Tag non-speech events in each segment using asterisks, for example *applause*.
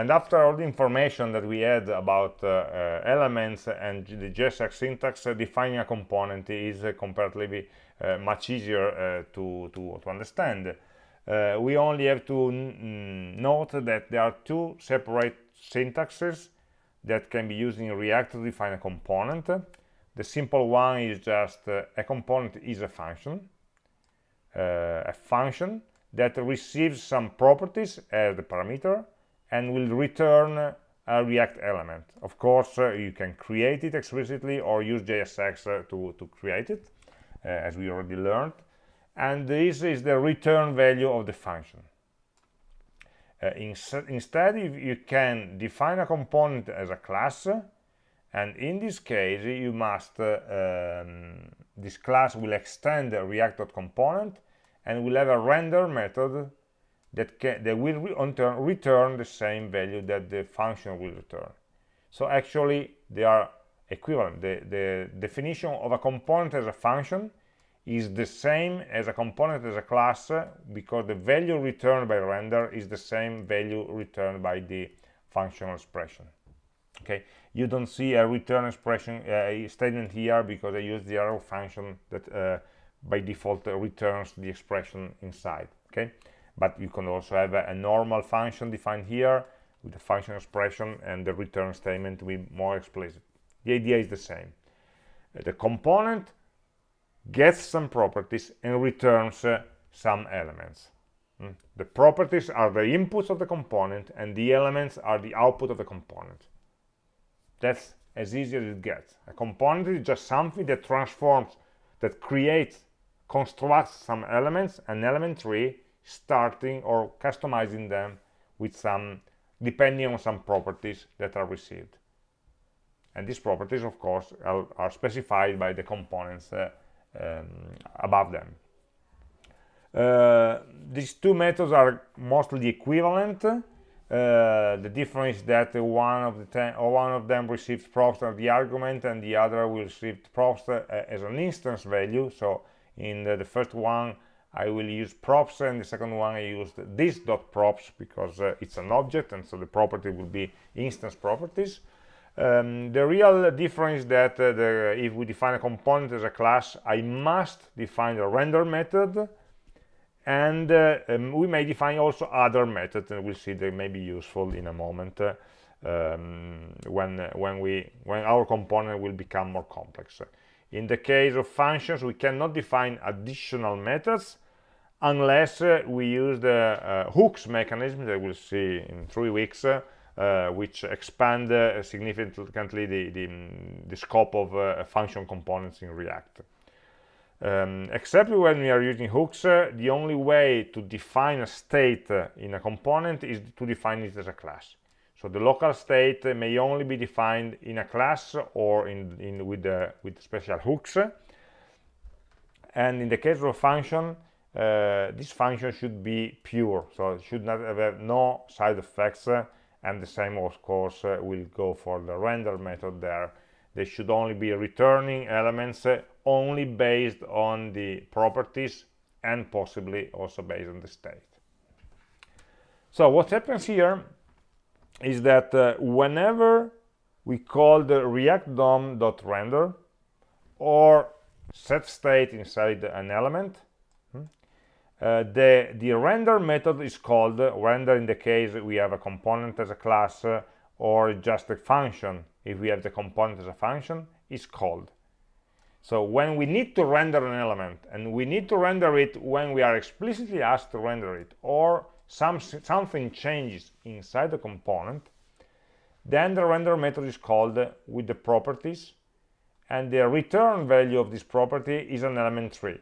and after all the information that we had about uh, uh, elements and the JSX syntax, uh, defining a component is comparatively much easier to, to, to, understand. we only have to note that there are two separate syntaxes that can be used in React to define a component. The simple one is just uh, a component is a function, uh, a function that receives some properties as the parameter and will return a React element. Of course, uh, you can create it explicitly or use JSX uh, to, to create it, uh, as we already learned. And this is the return value of the function. Uh, in, instead, you can define a component as a class, and in this case, you must, uh, um, this class will extend the React.component and will have a render method that, can, that will re return, return the same value that the function will return. So actually, they are equivalent. The, the definition of a component as a function is the same as a component as a class because the value returned by render is the same value returned by the functional expression. Okay, you don't see a return expression uh, statement here because I use the arrow function that uh, by default returns the expression inside. Okay, but you can also have a, a, normal function defined here with the function expression and the return statement to be more explicit. The idea is the same. Uh, the component gets some properties and returns uh, some elements. Mm. the properties are the inputs of the component and the elements are the output of the component. That's as easy as it gets. A component is just something that transforms that creates constructs some elements an element tree starting or customizing them with some depending on some properties that are received. And these properties of course are, are specified by the components uh, um, above them. Uh, these two methods are mostly equivalent. Uh, the difference is that one of the one of them receives props as the argument and the other will receive props uh, as an instance value. So in the, the first one I will use props and the second one I used this dot props because uh, it's an object and so the property will be instance properties. Um, the real difference is that uh, the, if we define a component as a class, I must define a render method and uh, um, we may define also other methods and we'll see they may be useful in a moment uh, um, when when we when our component will become more complex in the case of functions, we cannot define additional methods unless uh, we use the uh, hooks mechanism that we'll see in three weeks, uh, which expand uh, significantly the, the, the, scope of uh, function components in React. Um, except when we are using hooks, uh, the only way to define a state in a component is to define it as a class. So the local state may only be defined in a class or in, in with, uh, with special hooks. And in the case of a function, uh, this function should be pure, so it should not have no side effects. and the same, of course, uh, will go for the render method there. They should only be returning elements uh, only based on the properties and possibly also based on the state. So what happens here is that uh, whenever we call the react DOM.render or set state inside an element, hmm, uh, the, the render method is called uh, render in the case we have a component as a class uh, or just a function if we have the component as a function is called. So when we need to render an element and we need to render it when we are explicitly asked to render it or some, something changes inside the component, then the render method is called with the properties, and the return value of this property is an element tree.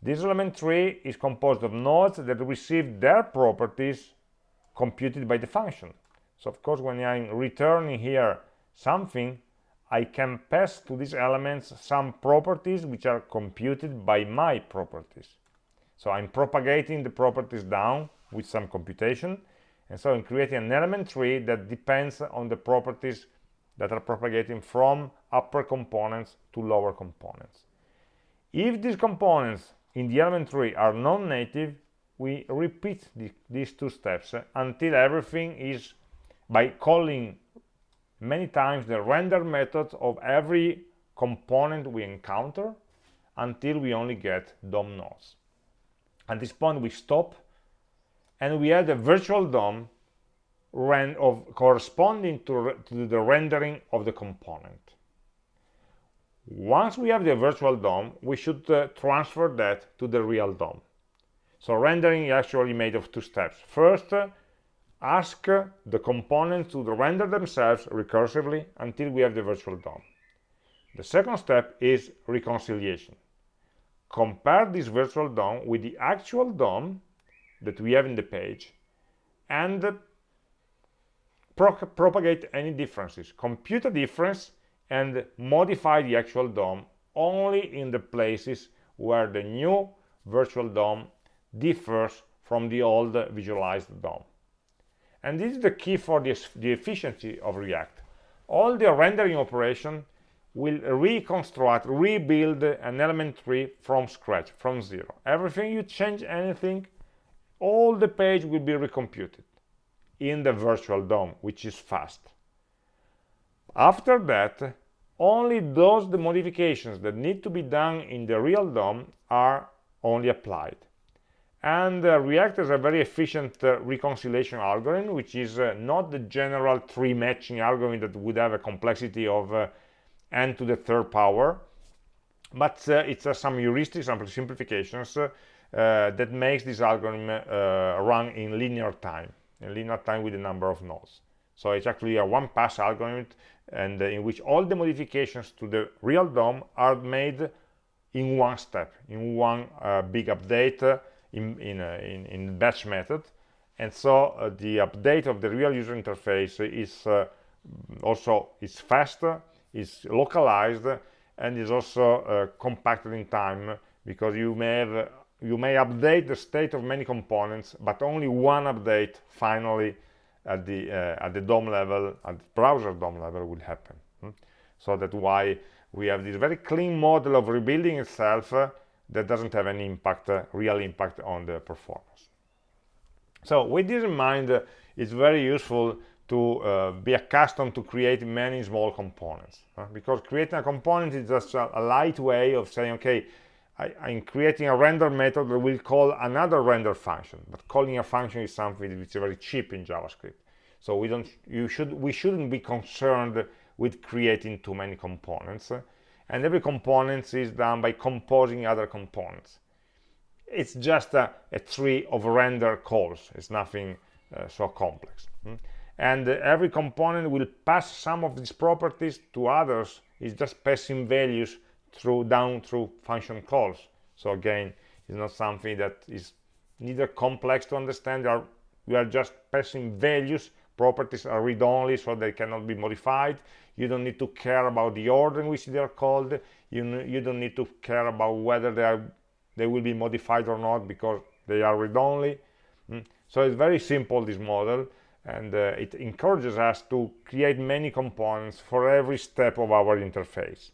This element tree is composed of nodes that receive their properties computed by the function. So of course, when I'm returning here something, I can pass to these elements some properties which are computed by my properties. So I'm propagating the properties down with some computation. And so I'm creating an element tree that depends on the properties that are propagating from upper components to lower components. If these components in the element tree are non-native, we repeat the, these two steps until everything is by calling many times the render method of every component we encounter until we only get DOM nodes. At this point we stop and we add a virtual DOM of corresponding to, to the rendering of the component. Once we have the virtual DOM, we should uh, transfer that to the real DOM. So rendering is actually made of two steps. First, uh, ask the components to render themselves recursively until we have the virtual DOM. The second step is reconciliation. Compare this virtual DOM with the actual DOM that we have in the page and pro propagate any differences. Compute a difference and modify the actual DOM only in the places where the new virtual DOM differs from the old visualized DOM. And this is the key for this, the efficiency of React. All the rendering operation will reconstruct, rebuild an element tree from scratch, from zero. Everything you change anything, all the page will be recomputed in the virtual DOM, which is fast. After that, only those the modifications that need to be done in the real DOM are only applied and uh, React is a very efficient uh, reconciliation algorithm which is uh, not the general tree matching algorithm that would have a complexity of uh, n to the third power. But uh, it's uh, some heuristics some simplifications that makes this algorithm run in linear time in linear time with the number of nodes. So it's actually a one pass algorithm and in which all the modifications to the real DOM are made in one step in one big update in, in, uh, in, in, batch method. And so uh, the update of the real user interface is uh, also is faster is localized and is also uh, compacted in time because you may have you may update the state of many components but only one update finally at the uh, at the DOM level at the browser DOM level will happen hmm? so that's why we have this very clean model of rebuilding itself uh, that doesn't have any impact, uh, real impact on the performance. So with this in mind, uh, it's very useful to uh, be accustomed to create many small components uh, because creating a component is just a, a light way of saying okay I, am creating a render method that will call another render function but calling a function is something which is very cheap in javascript. So we don't you should we shouldn't be concerned with creating too many components and every component is done by composing other components. It's just a, a tree of render calls. It's nothing uh, so complex hmm? And every component will pass some of these properties to others. It's just passing values through down through function calls. So again it's not something that is neither complex to understand. Are, we are just passing values. Properties are read-only so they cannot be modified. You don't need to care about the order in which they are called. You, you don't need to care about whether they are they will be modified or not because they are read-only. Mm. so it's very simple this model and uh, it encourages us to create many components for every step of our interface.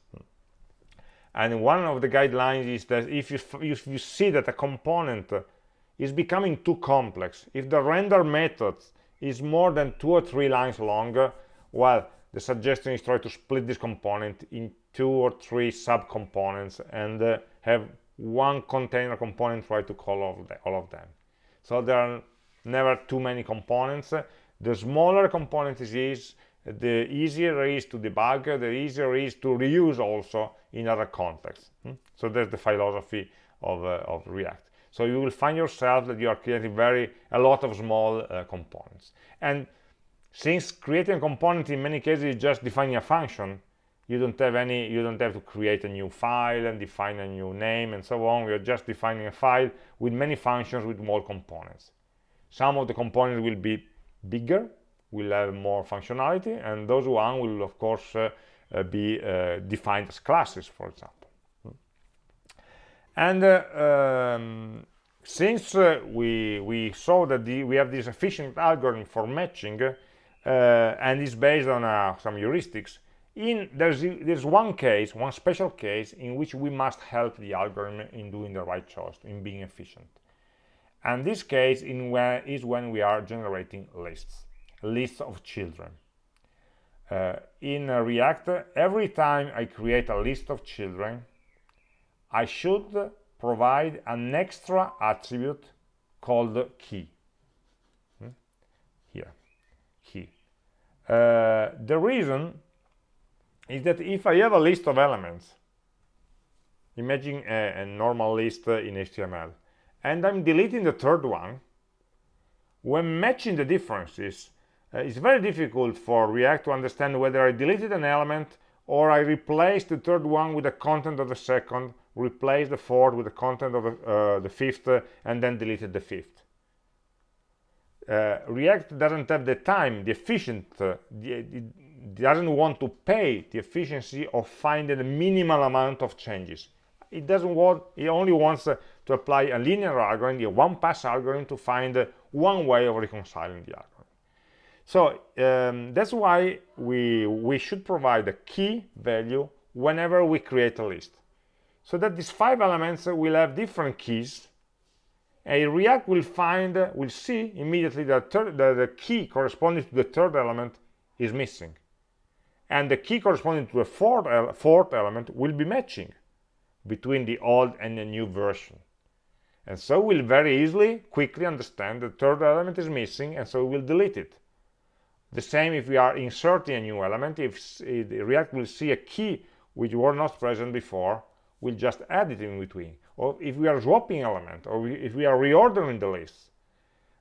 And one of the guidelines is that if you, if you see that a component is becoming too complex if the render method is more than two or three lines longer well the suggestion is try to split this component in two or three subcomponents and uh, have one container component try to call all of, the, all of them. So there are never too many components the smaller component is the easier it is to debug the easier it is to reuse also in other contexts hmm? so that's the philosophy of, uh, of react. So you will find yourself that you are creating very a lot of small uh, components. And since creating a component in many cases is just defining a function you don't have any you don't have to create a new file and define a new name and so on. You're just defining a file with many functions with more components. Some of the components will be bigger will have more functionality and those one will of course uh, uh, be uh, defined as classes for example. And um, since we we saw that the, we have this efficient algorithm for matching and it's based on some heuristics in there's there's one case one special case in which we must help the algorithm in doing the right choice in being efficient and this case where is when we are generating lists lists of children. Uh, in react every time i create a list of children i should provide an extra attribute called key. Hmm? here key. Uh, the reason is that if i have a list of elements imagine a, a normal list in html and I'm deleting the third one, when matching the differences, uh, it's very difficult for React to understand whether I deleted an element or I replaced the third one with the content of the second, replaced the fourth with the content of the, uh, the fifth, uh, and then deleted the fifth. Uh, React doesn't have the time, the efficient, uh, the, it doesn't want to pay the efficiency of finding a minimal amount of changes. It doesn't want, it only wants uh, to apply a linear algorithm, a one-pass algorithm to find one way of reconciling the algorithm. So um, that's why we, we should provide a key value whenever we create a list. So that these five elements will have different keys. A React will find, will see immediately that, that the key corresponding to the third element is missing. And the key corresponding to the fourth, fourth element will be matching between the old and the new version and so we'll very easily quickly understand the third element is missing and so we'll delete it. The same if we are inserting a new element if react will see a key which were not present before we'll just add it in between. Or if we are swapping element or if we are reordering the list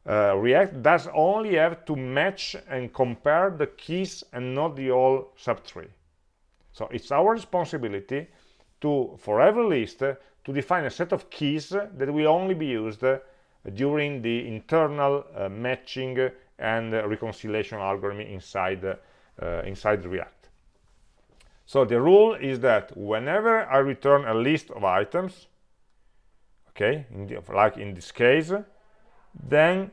uh, react does only have to match and compare the keys and not the whole subtree. So it's our responsibility to for every list to define a set of keys that will only be used during the internal uh, matching and reconciliation algorithm inside uh, inside react. So the rule is that whenever i return a list of items okay in the, like in this case then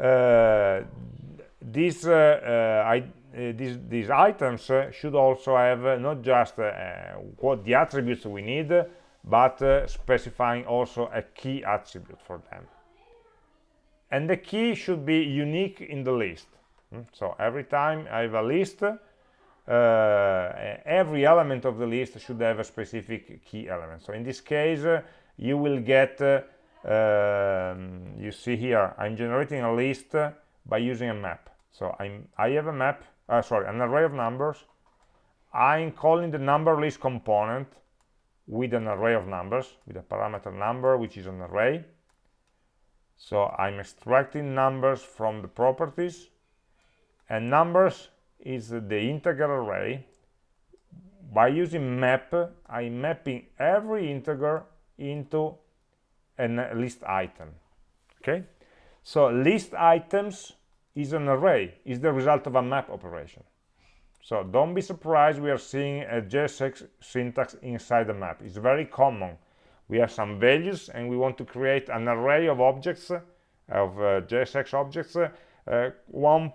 uh, these uh, uh, I, uh, these, these items should also have not just what the attributes we need but uh, specifying also a key attribute for them. And the key should be unique in the list. Mm? so every time i have a list uh, every element of the list should have a specific key element. So in this case uh, you will get uh, um, you see here i'm generating a list by using a map. So i'm i have a map uh, sorry an array of numbers. I'm calling the number list component with an array of numbers, with a parameter number, which is an array. So I'm extracting numbers from the properties, and numbers is the integer array. By using map, I'm mapping every integer into a list item. Okay, so list items is an array, is the result of a map operation. So don't be surprised we are seeing a JSX syntax inside the map. It's very common. We have some values and we want to create an array of objects, of uh, JSX objects, uh, one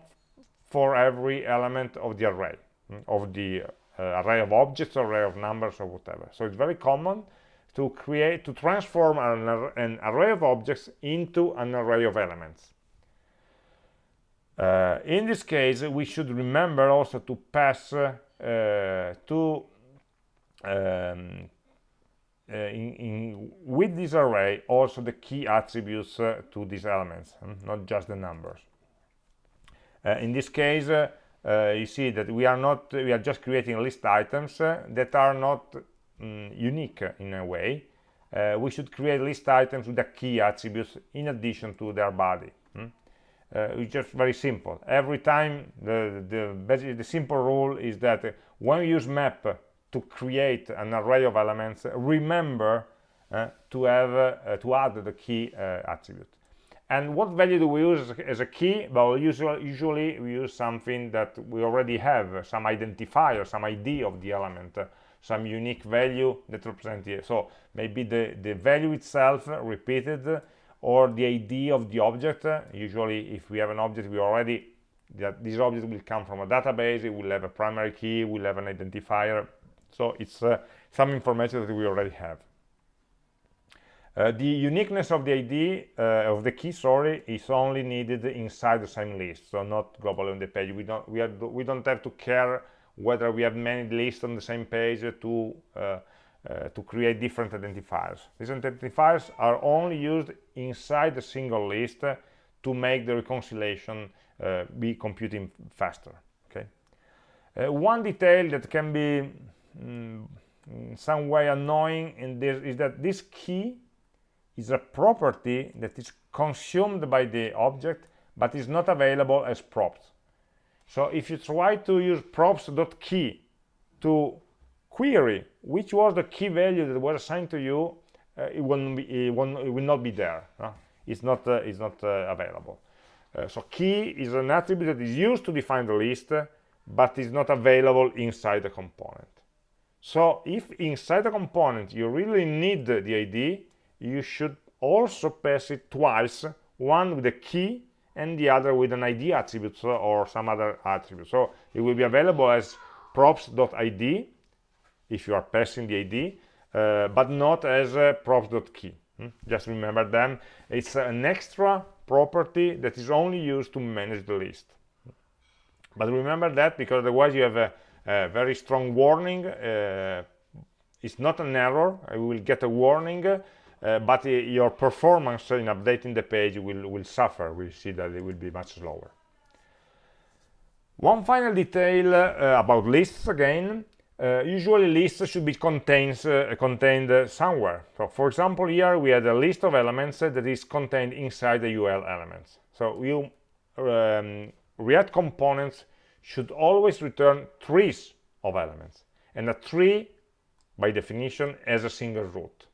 for every element of the array, mm, of the uh, array of objects, array of numbers, or whatever. So it's very common to create, to transform an, an array of objects into an array of elements. Uh, in this case, we should remember also to pass uh, to um, uh, in, in, with this array also the key attributes uh, to these elements, hmm, not just the numbers. Uh, in this case, uh, you see that we are not we are just creating list items that are not um, unique in a way. we should create list items with the key attributes in addition to their body uh, it's just very simple. Every time the the the simple rule is that when you use map to create an array of elements remember uh, to have uh, to add the key uh, attribute. And what value do we use as a key? Well usually usually we use something that we already have some identifier some id of the element some unique value that represents it so maybe the the value itself repeated or the ID of the object. Usually, if we have an object, we already that this object will come from a database. It will have a primary key. Will have an identifier. So it's uh, some information that we already have. uh, the uniqueness of the ID uh, of the key, sorry, is only needed inside the same list, so not globally on the page. We don't we, we don't have to care whether we have many lists on the same page to uh, uh, to create different identifiers. These identifiers are only used inside a single list to make the reconciliation uh, be computing faster. Okay. Uh, one detail that can be mm, in some way annoying in this is that this key is a property that is consumed by the object but is not available as props so if you try to use props.key to query which was the key value that was assigned to you uh, it, won't be, it, will, it, will not be there uh, it's not uh, it's not uh, available. Uh, so key is an attribute that is used to define the list but is not available inside the component. So if inside the component you really need the id you should also pass it twice one with a key and the other with an id attribute or some other attribute. So it will be available as props.id if you are passing the id uh, but not as uh, props.key hmm? just remember them it's an extra property that is only used to manage the list but remember that because otherwise you have a, a very strong warning uh, it's not an error I will get a warning uh, but uh, your performance in updating the page will, will suffer. We see that it will be much slower. One final detail uh, about lists again. Uh, usually lists should be contains, uh, contained somewhere. So for example, here we had a list of elements that is contained inside the UL elements. So you um, React components should always return trees of elements. And a tree, by definition, has a single root.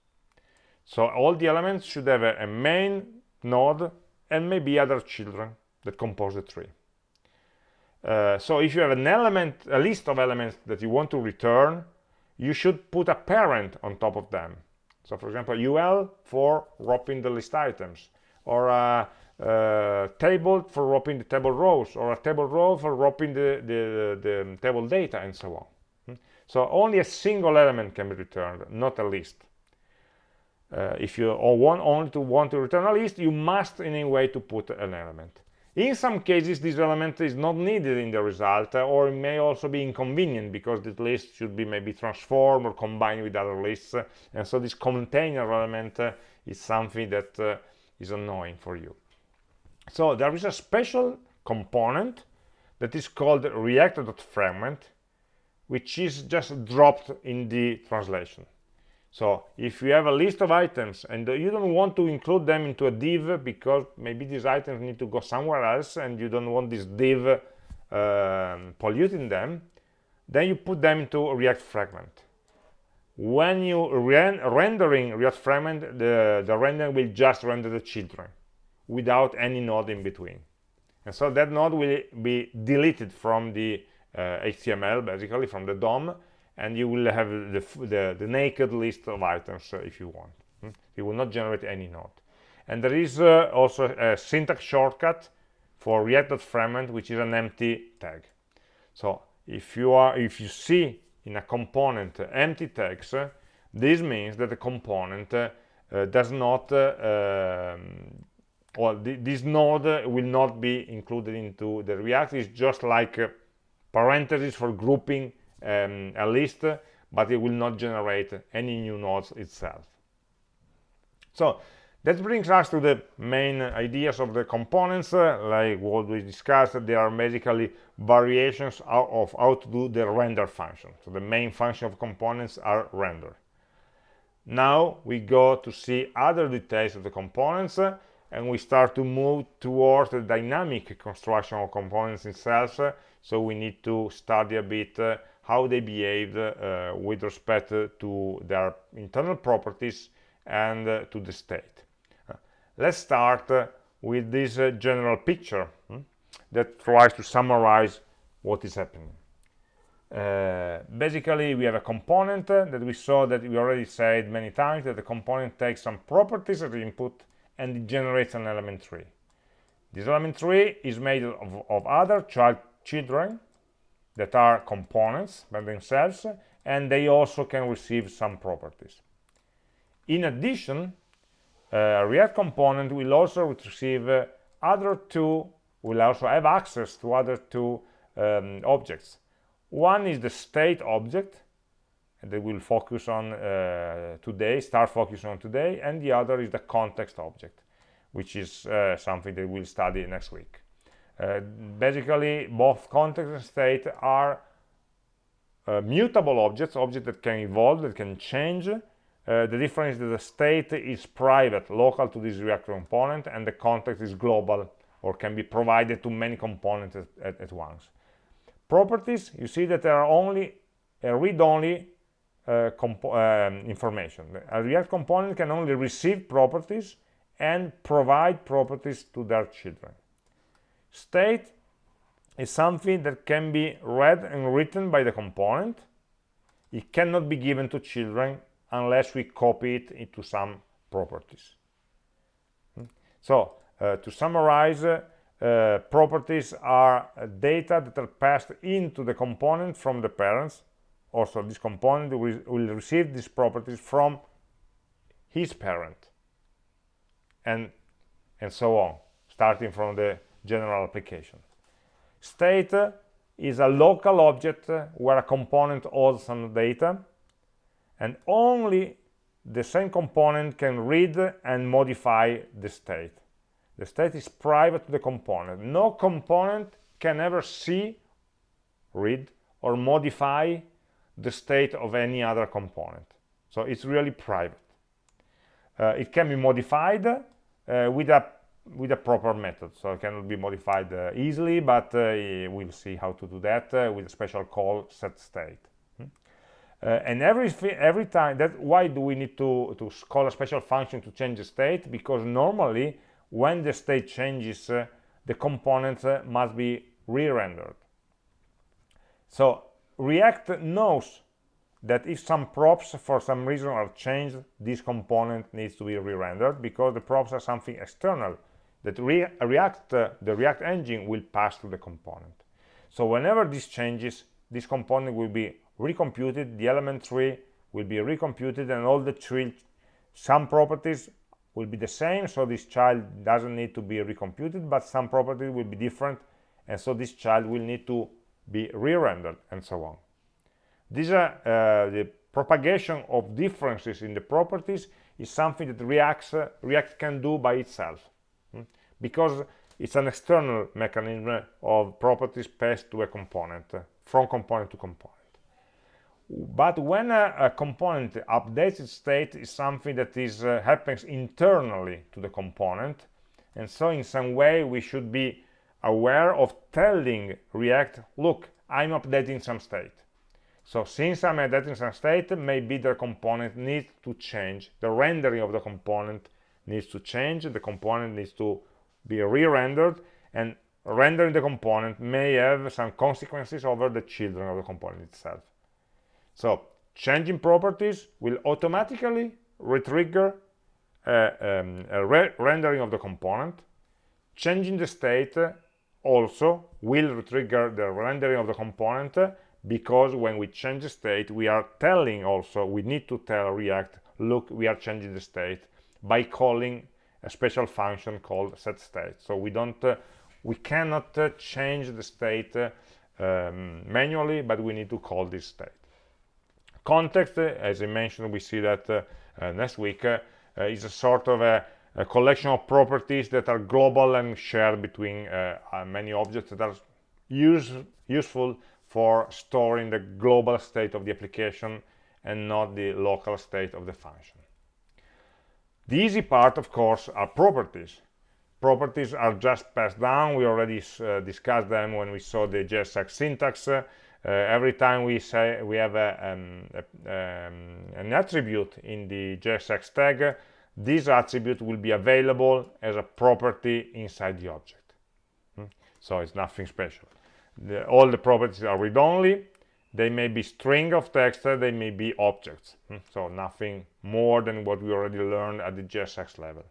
So all the elements should have a, a main node and maybe other children that compose the tree. Uh, so if you have an element, a list of elements that you want to return, you should put a parent on top of them. So for example, UL for wrapping the list items, or a, a table for wrapping the table rows, or a table row for wrapping the, the, the table data, and so on. Hmm? So only a single element can be returned, not a list uh, if you want only to want to return a list you must in a way to put an element in some cases this element is not needed in the result uh, or it may also be inconvenient because the list should be maybe transformed or combined with other lists uh, and so this container element uh, is something that is annoying for you. So there is a special component that is called react.fragment which is just dropped in the translation so if you have a list of items and you don't want to include them into a div because maybe these items need to go somewhere else and you don't want this div um, polluting them, then you put them into a React fragment. When you ren rendering React fragment, the, the render will just render the children without any node in between. And so that node will be deleted from the uh, HTML, basically from the DOM, and you will have the, the, the naked list of items uh, if you want. Hmm? you will not generate any node and there is uh, also a syntax shortcut for react.fragment which is an empty tag. So if you are if you see in a component uh, empty tags uh, this means that the component uh, uh, does not um, well th this node will not be included into the react. It's just like parentheses for grouping um, a list but it will not generate any new nodes itself. So that brings us to the main ideas of the components uh, like what we discussed. They are basically variations of how to do the render function. So the main function of components are render. Now we go to see other details of the components uh, and we start to move towards the dynamic construction of components itself. Uh, so we need to study a bit uh, how they behave uh, with respect to their internal properties and uh, to the state. Uh, let's start with this general picture hmm, that tries to summarize what is happening. Uh, basically we have a component uh, that we saw that we already said many times that the component takes some properties as input and it generates an element tree this element tree is made of, of other child children that are components by themselves and they also can receive some properties in addition uh, React component will also receive uh, other two, will also have access to other two um, objects. One is the state object, that we'll focus on uh, today, start focusing on today, and the other is the context object, which is uh, something that we'll study next week. Uh, basically, both context and state are uh, mutable objects, objects that can evolve, that can change. Uh, the difference is that the state is private, local to this React component, and the context is global, or can be provided to many components at, at, at once. Properties, you see that there are only a read-only uh, um, information. A React component can only receive properties and provide properties to their children. State is something that can be read and written by the component. It cannot be given to children unless we copy it into some properties. Hmm? So, uh, to summarize, uh, properties are data that are passed into the component from the parents also this component will, will receive these properties from his parent and and so on starting from the general application state is a local object where a component holds some data and only the same component can read and modify the state the state is private to the component no component can ever see read or modify the state of any other component. So it's really private. Uh, it can be modified uh, with a with a proper method. So it cannot be modified uh, easily, but uh, we'll see how to do that uh, with a special call set state. Hmm? Uh, and every every time that why do we need to to call a special function to change the state? Because normally when the state changes, the component must be re-rendered. So React knows that if some props for some reason are changed, this component needs to be re-rendered because the props are something external that re React, uh, the React engine will pass to the component. So whenever this changes, this component will be recomputed, the element tree will be recomputed, and all the tree, some properties will be the same, so this child doesn't need to be recomputed, but some properties will be different, and so this child will need to be re-rendered and so on this uh, uh, the propagation of differences in the properties is something that React, uh, React can do by itself? Because it's an external mechanism of properties passed to a component from component to component but when a, a, component updates its state is something that is uh, happens internally to the component and so in some way we should be aware of telling React, look, I'm updating some state. So since I'm updating some state, maybe the component needs to change. The rendering of the component needs to change. The component needs to be re-rendered and rendering the component may have some consequences over the children of the component itself. So changing properties will automatically retrigger uh, um, a re rendering of the component. Changing the state also will trigger the rendering of the component because when we change the state we are telling also we need to tell react look we are changing the state by calling a special function called set state so we don't uh, we cannot uh, change the state uh, um, manually but we need to call this state context uh, as i mentioned we see that uh, uh, next week is a sort of a a collection of properties that are global and shared between many objects that are use, useful for storing the global state of the application and not the local state of the function. The easy part, of course, are properties. Properties are just passed down. We already uh, discussed them when we saw the JSX syntax. Uh, every time we say we have a, um, a, um, an attribute in the JSX tag, this attribute will be available as a property inside the object hmm? so it's nothing special the, all the properties are read-only they may be string of text they may be objects hmm? so nothing more than what we already learned at the JSX level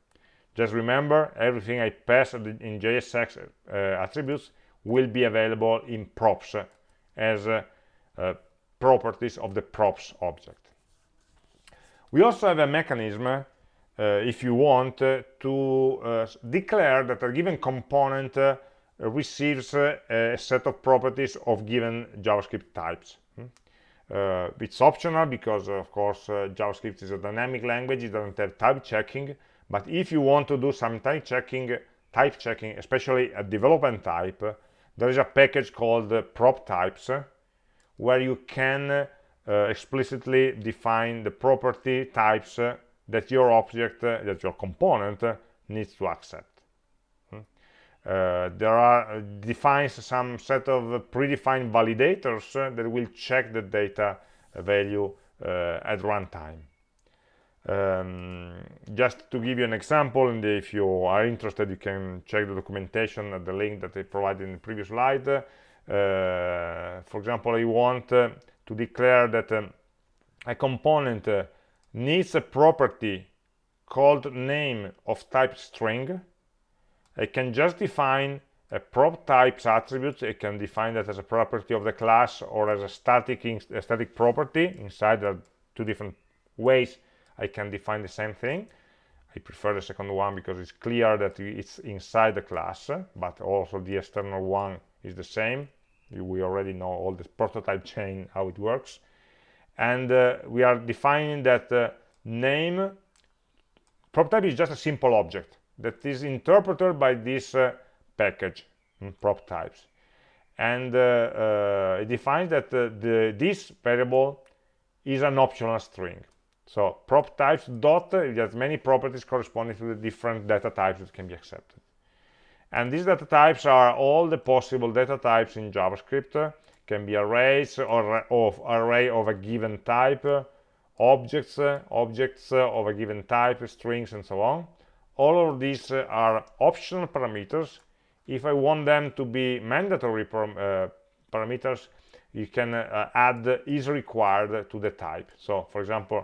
just remember everything I pass in JSX uh, attributes will be available in props uh, as uh, uh, properties of the props object we also have a mechanism if you want to declare that a given component receives a set of properties of given JavaScript types. Hmm? Uh, it's optional because, of course, uh, JavaScript is a dynamic language. It doesn't have type checking. But if you want to do some type checking, type checking, especially a development type, there is a package called uh, prop types where you can uh, explicitly define the property types uh, that your object, that your component needs to accept. Uh, there are uh, defines some set of predefined validators uh, that will check the data value at runtime. Um, just to give you an example, and if you are interested, you can check the documentation at the link that I provided in the previous slide. Uh, for example, I want uh, to declare that um, a component uh, needs a property called name of type string I can just define a prop types attribute. I can define that as a property of the class or as a static, a static property. Inside there are two different ways I can define the same thing. I prefer the second one because it's clear that it's inside the class, but also the external one is the same. We already know all the prototype chain, how it works. And uh, we are defining that uh, name, prop type is just a simple object that is interpreted by this uh, package mm, prop types. And uh, uh, it defines that the, this variable is an optional string. So prop types dot it has many properties corresponding to the different data types that can be accepted. And these data types are all the possible data types in javascript can be arrays or of array of a given type objects objects of a given type strings and so on all of these uh, are optional parameters. If I want them to be mandatory uh, parameters you can uh, add is required to the type. So for example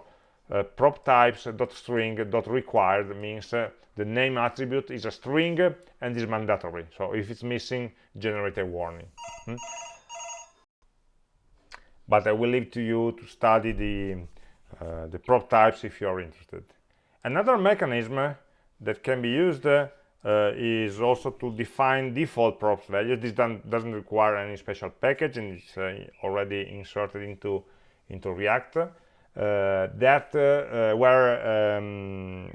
uh, prop types dot string dot required means uh, the name attribute is a string and is mandatory. So if it's missing generate a warning. Hmm? but I will leave to you to study the uh, the prop types if you are interested. Another mechanism that can be used uh, is also to define default props values. This doesn't require any special package and it's uh, already inserted into into React. Uh, that uh, where um,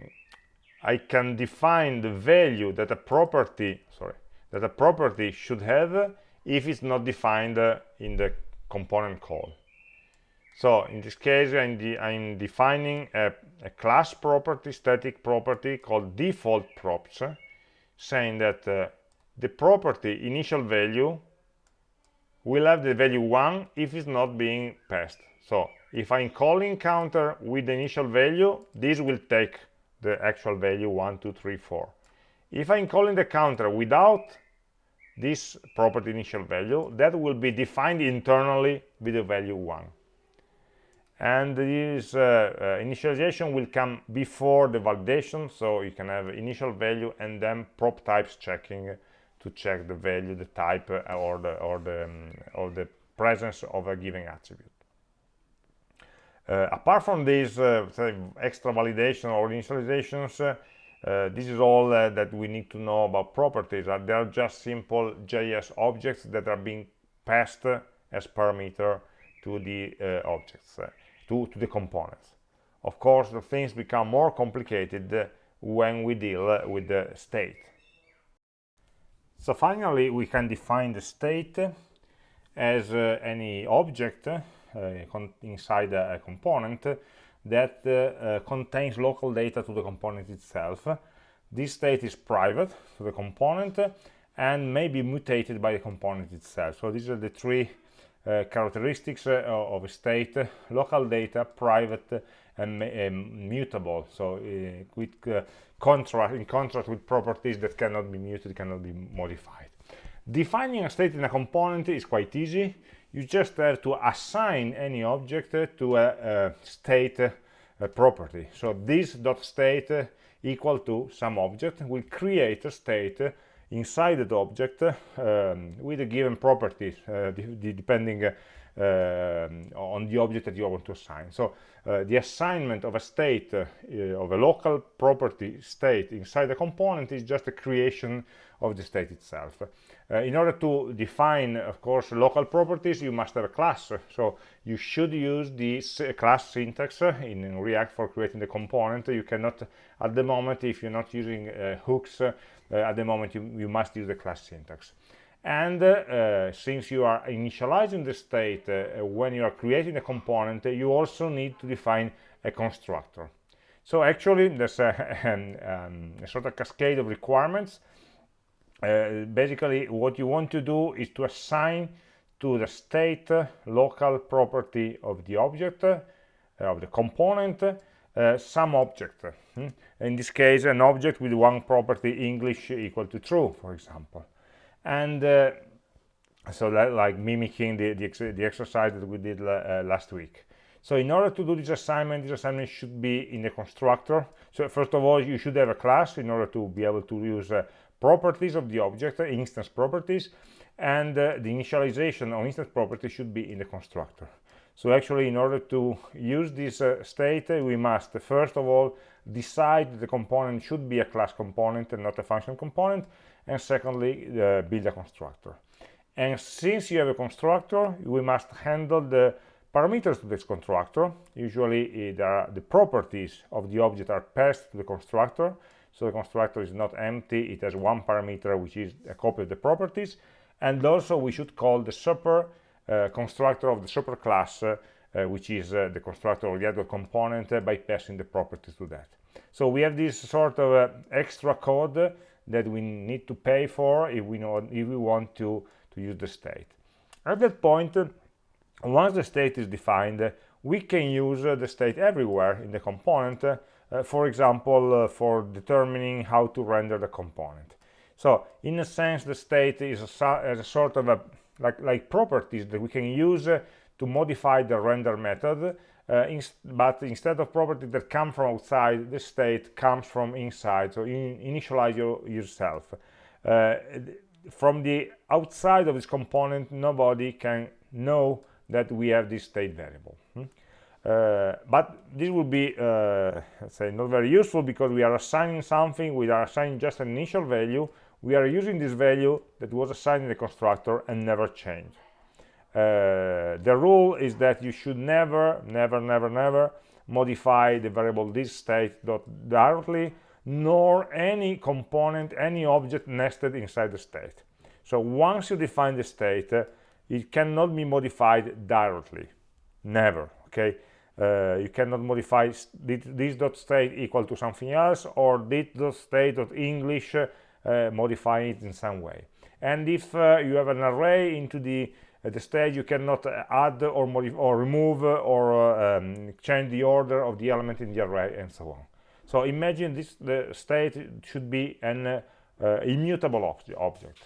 I can define the value that a property, sorry, that a property should have if it's not defined in the component call. So in this case, I'm, de I'm defining a, a, class property, static property called default props, saying that uh, the property initial value will have the value 1 if it's not being passed. So if I'm calling counter with the initial value, this will take the actual value 1, 2, 3, 4. If I'm calling the counter without this property initial value, that will be defined internally with the value 1 and this uh, uh, initialization will come before the validation so you can have initial value and then prop types checking to check the value the type uh, or the or the um, or the presence of a given attribute. Uh, apart from these uh, extra validation or initializations uh, this is all that we need to know about properties. They are just simple JS objects that are being passed as parameter to the objects to, to the components. Of course, the things become more complicated when we deal with the state. So finally, we can define the state as uh, any object uh, inside a, component that uh, uh, contains local data to the component itself. This state is private to the component and may be mutated by the component itself. So these are the three characteristics uh, of a state, local data, private, and, and mutable. So uh, with contrast, in contrast with properties that cannot be muted, cannot be modified. Defining a state in a component is quite easy. You just have to assign any object to a, a state a property. So this dot state equal to some object will create a state inside the object um, with a given property uh, depending uh, on the object that you want to assign. So uh, the assignment of a state, of a local property state inside the component is just a creation of the state itself. Uh, in order to define, of course, local properties, you must have a class. So you should use the class syntax in, in, React for creating the component. You cannot, at the moment, if you're not using uh, hooks, uh, at the moment you, you must use the class syntax and uh, since you are initializing the state uh, when you are creating a component you also need to define a constructor so actually there's a, *laughs* um, a sort of cascade of requirements uh, basically what you want to do is to assign to the state local property of the object uh, of the component uh, some object. Hmm? in this case an object with one property english equal to true for example. And so that, like mimicking the, the, ex the, exercise that we did last week. So in order to do this assignment this assignment should be in the constructor. So first of all you should have a class in order to be able to use uh, properties of the object uh, instance properties and uh, the initialization of instance property should be in the constructor. So actually in order to use this uh, state we must first of all decide the component should be a class component and not a function component and secondly uh, build a constructor. And since you have a constructor we must handle the parameters to this constructor. Usually the properties of the object are passed to the constructor so the constructor is not empty it has one parameter which is a copy of the properties and also we should call the super uh, constructor of the super class uh, uh, which is uh, the constructor of the other component uh, by passing the properties to that. So we have this sort of extra code that we need to pay for if we know if we want to to use the state. At that point once the state is defined we can use the state everywhere in the component for example uh, for determining how to render the component. So in a sense the state is a, a sort of a like like properties that we can use uh, to modify the render method. Uh, but instead of properties that come from outside the state comes from inside. So in, initialize your, yourself. Uh, from the outside of this component nobody can know that we have this state variable? Uh, but this will be uh, say not very useful because we are assigning something we are assigning just an initial value. We are using this value that was assigned in the constructor and never changed. Uh, the rule is that you should never never never never modify the variable this state dot directly nor any component any object nested inside the state. So once you define the state uh, it cannot be modified directly. Never okay uh, you cannot modify this dot state equal to something else or this dot state dot english uh, modify it in some way. And if uh, you have an array into the at the stage you cannot add or modify or remove or um, change the order of the element in the array and so on. So imagine this the state should be an uh, uh, immutable ob object.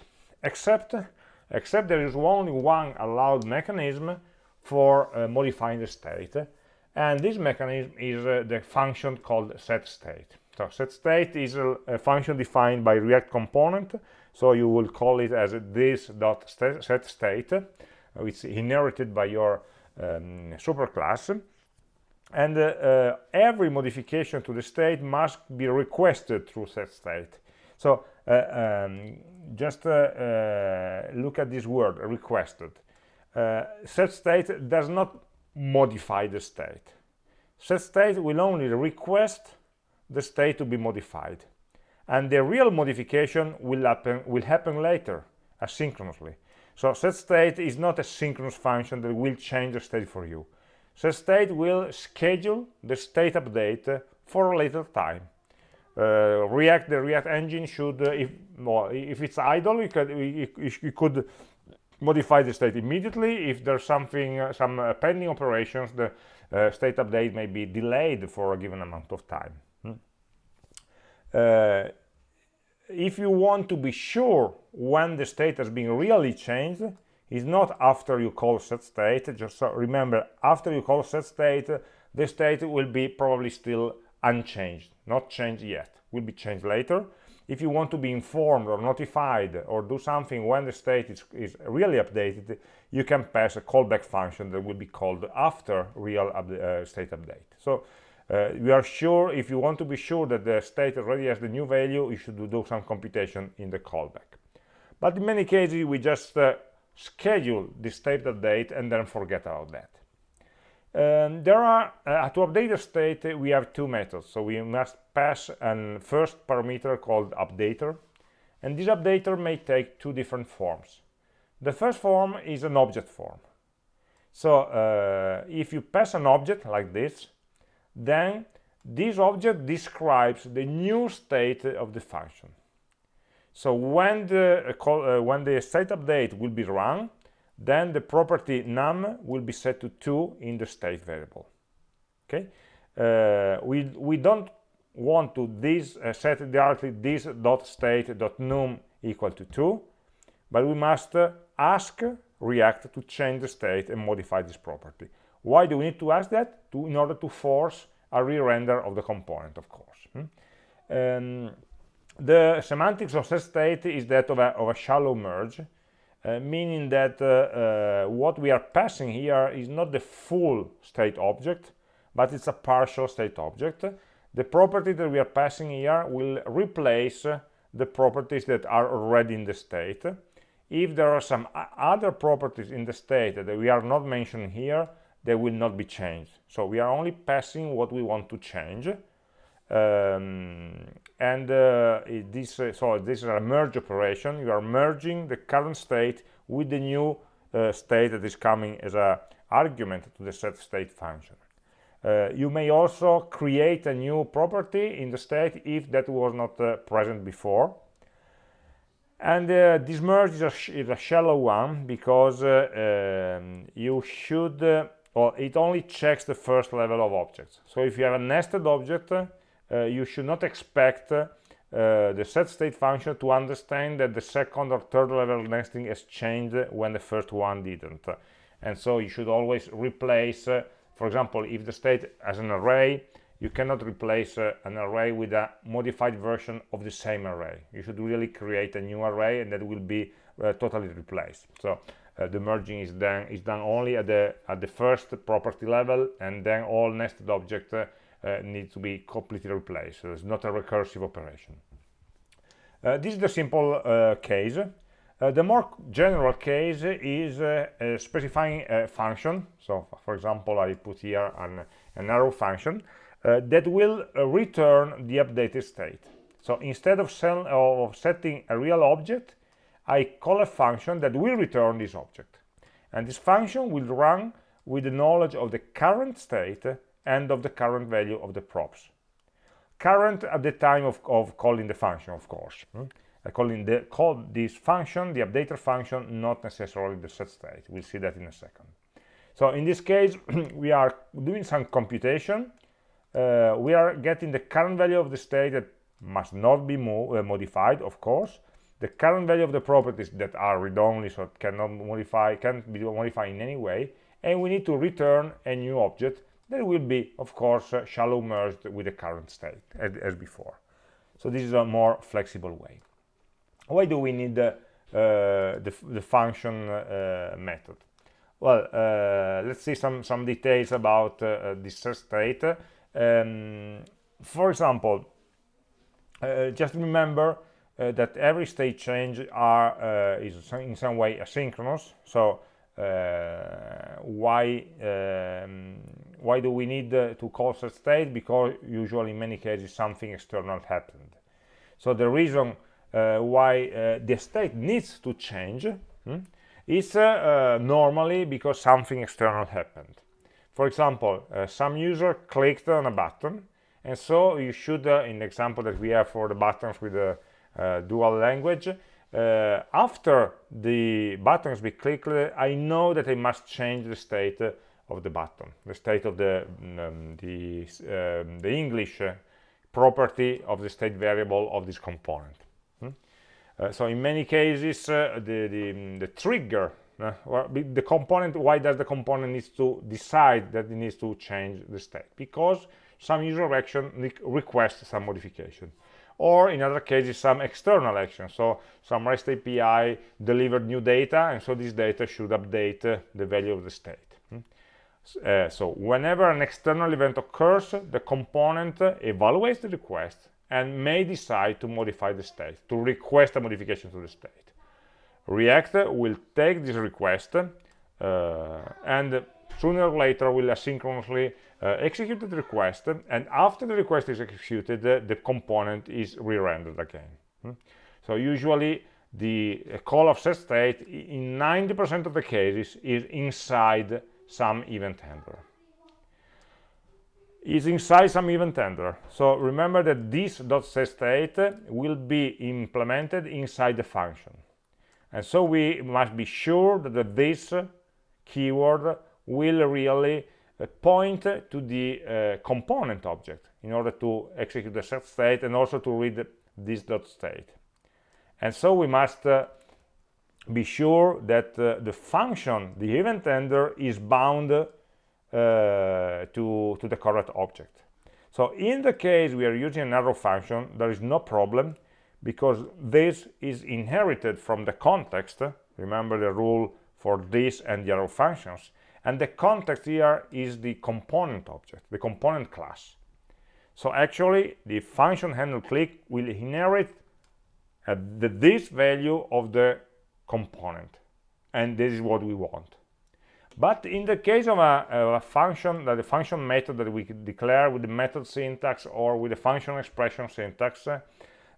Except except there is only one allowed mechanism for uh, modifying the state and this mechanism is uh, the function called set state. So set state is a, a function defined by react component. So you will call it as this dot set state it's inherited by your um, superclass. And uh, uh, every modification to the state must be requested through set state. So uh, um, just uh, uh, look at this word requested. Uh, set state does not modify the state set state will only request the state to be modified and the real modification will happen will happen later asynchronously so set state is not a synchronous function that will change the state for you. Set state will schedule the state update for a later time. Uh, React, the React engine should, uh, if, well, if it's idle, you could, you, you could modify the state immediately. If there's something, uh, some uh, pending operations, the uh, state update may be delayed for a given amount of time. Hmm? Uh, if you want to be sure when the state has been really changed it's not after you call set state just so remember after you call set state the state will be probably still unchanged not changed yet will be changed later if you want to be informed or notified or do something when the state is, is really updated you can pass a callback function that will be called after real up, uh, state update. So uh, we are sure if you want to be sure that the state already has the new value you should do some computation in the callback. But in many cases we just uh, schedule the state update and then forget about that um, there are uh, to update the state uh, we have two methods. So we must pass a first parameter called updater. And this updater may take two different forms. The first form is an object form. So uh, if you pass an object like this then this object describes the new state of the function. So when the uh, call, uh, when the state update will be run then the property num will be set to 2 in the state variable okay? Uh, we we don't want to this uh, set directly this dot state dot num equal to 2 but we must uh, ask react to change the state and modify this property. Why do we need to ask that? To in order to force a re-render of the component of course hmm? um, the semantics of set state is that of a, of a shallow merge uh, meaning that uh, uh, what we are passing here is not the full state object but it's a partial state object. The property that we are passing here will replace the properties that are already in the state. If there are some other properties in the state that we are not mentioning here they will not be changed. So we are only passing what we want to change um, and uh, this uh, so this is a merge operation. You are merging the current state with the new uh, state that is coming as a argument to the set state function. Uh, you may also create a new property in the state if that was not uh, present before. And uh, this merge is a, is a, shallow one because um, you should well it only checks the first level of objects. So if you have a nested object you should not expect uh, the set state function to understand that the second or third level nesting has changed when the first one didn't. And so you should always replace uh, for example if the state has an array you cannot replace uh, an array with a modified version of the same array. You should really create a new array and that will be uh, totally replaced. So uh, the merging is done is done only at the at the first property level and then all nested objects uh, need to be completely replaced. So it's not a recursive operation. Uh, this is the simple uh, case. the more general case is specifying a function. So, for example, I put here an, an arrow function that will return the updated state. So instead of, of, setting a real object, I call a function that will return this object. And this function will run with the knowledge of the current state and of the current value of the props. Current at the time of, of calling the function of course hmm? I calling the call this function the updater function not necessarily the set state. We'll see that in a second. So in this case *clears throat* we are doing some computation. Uh, we are getting the current value of the state that must not be mo uh, modified of course. The current value of the properties that are read-only so it cannot modify can't be modified in any way. And we need to return a new object that will be of course uh, shallow merged with the current state as, as, before. So this is a more flexible way. Why do we need uh, the, the function uh, method? Well uh, let's see some some details about uh, this state. Um, for example just remember that every state change are is in some way asynchronous so why um, why do we need uh, to call set state? Because usually in many cases something external happened. So the reason uh, why the state needs to change hmm, is normally because something external happened. For example some user clicked on a button and so you should in the example that we have for the buttons with the dual language uh, after the buttons be clicked I know that I must change the state of the button the state of the um, the, um, the English property of the state variable of this component. Hmm? uh, so in many cases uh, the, the, the trigger uh, the component why does the component needs to decide that it needs to change the state? Because some user action requests some modification. Or in other cases some external action. So some rest api delivered new data and so this data should update uh, the value of the state. Hmm? Uh, so whenever an external event occurs the component evaluates the request and may decide to modify the state to request a modification to the state react will take this request uh, and sooner or later will asynchronously uh, execute the request and after the request is executed uh, the component is re-rendered again hmm? so usually the call of set state in 90% of the cases is inside some event handler is inside some event handler so remember that this dot set state will be implemented inside the function. And so we must be sure that this keyword will really uh, point to the uh, component object in order to execute the set state and also to read this dot state. And so we must uh, be sure that uh, the function the event handler is bound uh, to to the correct object. So in the case we are using an arrow function there is no problem because this is inherited from the context remember the rule for this and the arrow functions and the context here is the component object the component class. So actually the function handle click will inherit uh, the, this value of the component. And this is what we want. But in the case of a, a function that the function method that we declare with the method syntax or with the function expression syntax uh,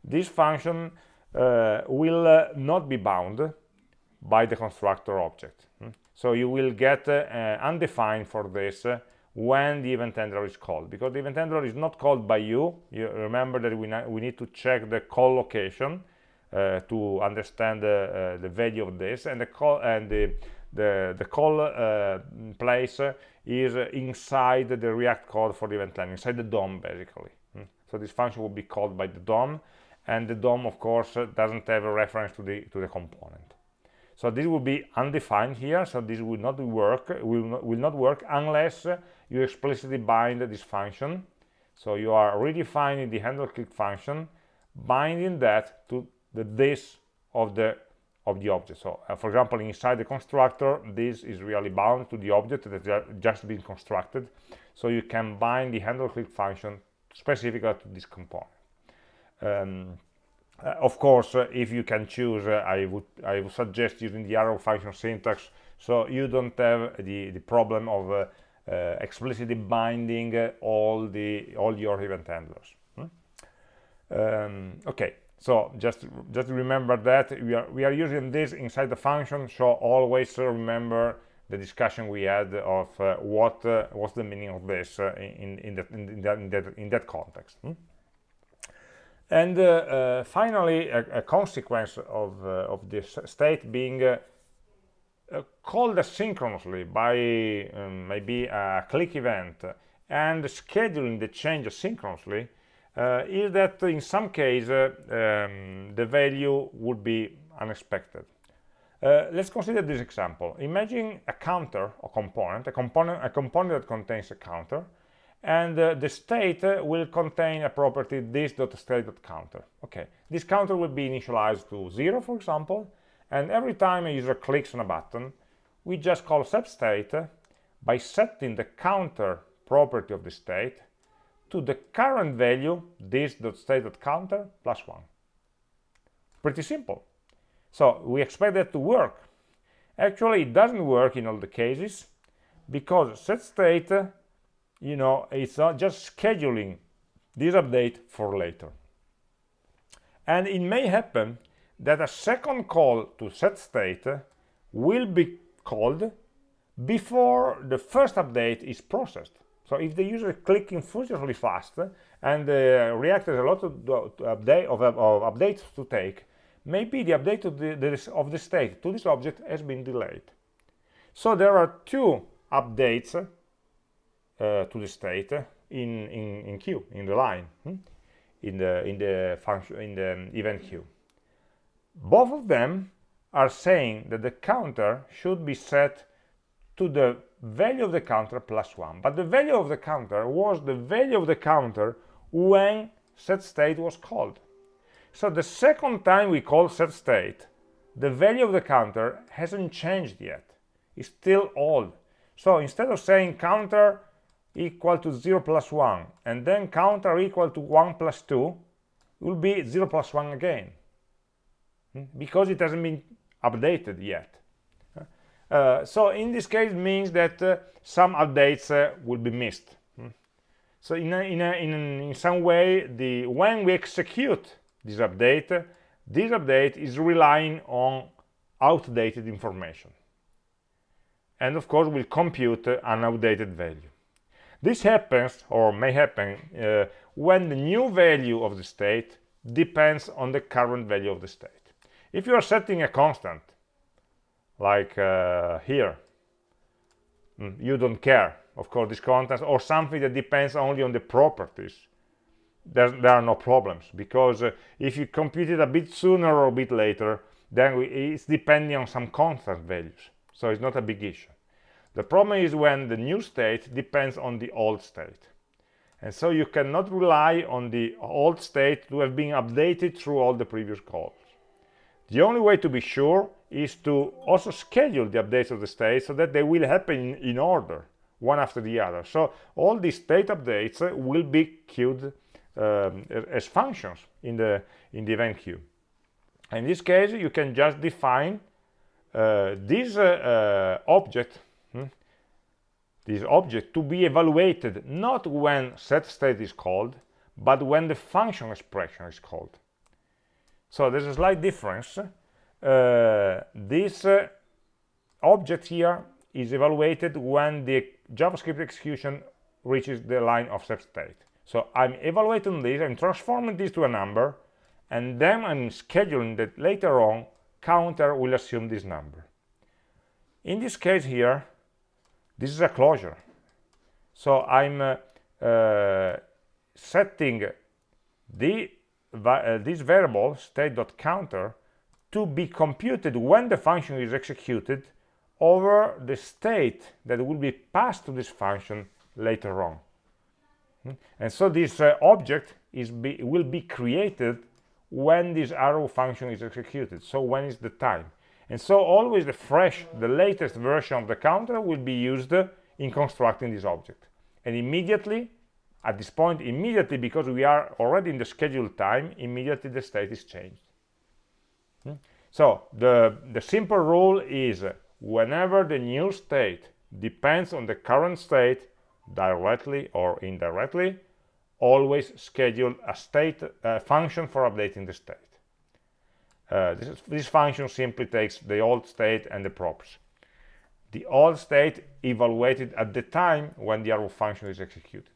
this function uh, will uh, not be bound by the constructor object. Hmm? so you will get uh, undefined for this uh, when the event handler is called. Because the event handler is not called by you. You remember that we, we need to check the call location. uh, to understand uh, the value of this. And the call and the the, the call place is inside the react code for the event handler inside the DOM basically. Hmm? so this function will be called by the DOM. And the DOM of course doesn't have a reference to the to the component. So this will be undefined here. So this will not work will not, will not work unless you explicitly bind this function. So you are redefining the handle click function binding that to the this of the of the object. So uh, for example inside the constructor this is really bound to the object that has just been constructed. So you can bind the handle click function specifically to this component. Um, uh, of course, uh, if you can choose, uh, I would I would suggest using the arrow function syntax, so you don't have the the problem of uh, uh, explicitly binding all the all your event handlers. Hmm? Um, okay, so just just remember that we are we are using this inside the function, so always remember the discussion we had of what what's the meaning of this in in that in that in that, in that context. Hmm? And uh, uh, finally, a, a, consequence of, uh, of this state being called asynchronously by um, maybe a click event and scheduling the change asynchronously uh, is that in some case uh, um, the value would be unexpected. Uh, let's consider this example. Imagine a counter or component, a component, a component that contains a counter, and uh, the state uh, will contain a property this.state.counter okay this counter will be initialized to zero for example and every time a user clicks on a button we just call setState by setting the counter property of the state to the current value this.state.counter plus one. Pretty simple. So we expect that to work. Actually it doesn't work in all the cases because set state, you know it's not just scheduling this update for later. And it may happen that a second call to set state will be called before the first update is processed so if the user is clicking furiously fast and uh, react has a lot of, update, of, of, updates to take maybe the update of the, the, of the state to this object has been delayed so there are two updates uh, to the state in, in, in queue, in the line, hmm? in the in the function in the event queue. Both of them are saying that the counter should be set to the value of the counter plus one. But the value of the counter was the value of the counter when set state was called. So the second time we call set state, the value of the counter hasn't changed yet. It's still old. So instead of saying counter equal to 0 plus 1 and then counter equal to 1 plus 2, it will be 0 plus 1 again hmm? because it hasn't been updated yet. Uh, so in this case means that uh, some updates uh, will be missed. Hmm? So in, a, in, a, in, in, some way, the, when we execute this update, this update is relying on outdated information. And of course, will compute an outdated value. This happens, or may happen, uh, when the new value of the state depends on the current value of the state. If you are setting a constant, like uh, here, mm, you don't care, of course, this constant, or something that depends only on the properties, there, there are no problems, because uh, if you compute it a bit sooner or a bit later, then we, it's depending on some constant values, so it's not a big issue. The problem is when the new state depends on the old state. And so you cannot rely on the old state to have been updated through all the previous calls. The only way to be sure is to also schedule the updates of the state so that they will happen in, order, one after the other. So all these state updates will be queued um, as functions in the, in the event queue. In this case, you can just define uh, this uh, uh, object this object to be evaluated not when set state is called but when the function expression is called so there's a slight difference uh, this uh, object here is evaluated when the javascript execution reaches the line of state. So i'm evaluating this i'm transforming this to a number and then i'm scheduling that later on counter will assume this number. In this case here this is a closure. So i'm uh, uh, setting the uh, this variable state.counter to be computed when the function is executed over the state that will be passed to this function later on hmm? and so this uh, object is be, will be created when this arrow function is executed so when is the time and so always the fresh, the latest version of the counter will be used in constructing this object. And immediately, at this point, immediately, because we are already in the scheduled time, immediately the state is changed. Hmm? So the, the simple rule is whenever the new state depends on the current state, directly or indirectly, always schedule a state uh, function for updating the state. Uh, this, is, this, function simply takes the old state and the props. The old state evaluated at the time when the arrow function is executed.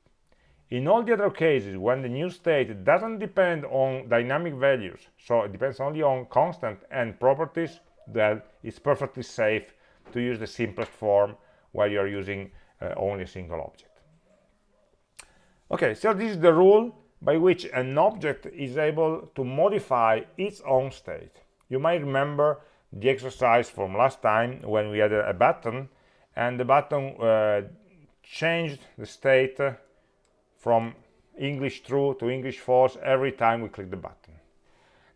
In all the other cases, when the new state doesn't depend on dynamic values, so it depends only on constant and properties, then it's perfectly safe to use the simplest form where you're using uh, only a single object. Okay, so this is the rule by which an object is able to modify its own state. You might remember the exercise from last time when we had a, button and the button uh, changed the state from English true to English false every time we click the button.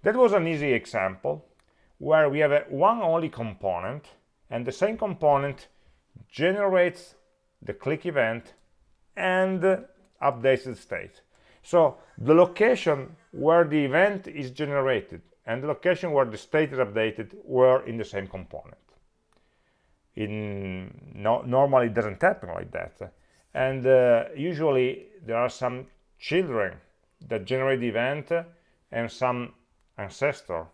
That was an easy example where we have a one only component and the same component generates the click event and updates the state. So the location where the event is generated and the location where the state is updated were in the same component. In no, normally it doesn't happen like that. And uh, usually there are some children that generate the event and some ancestor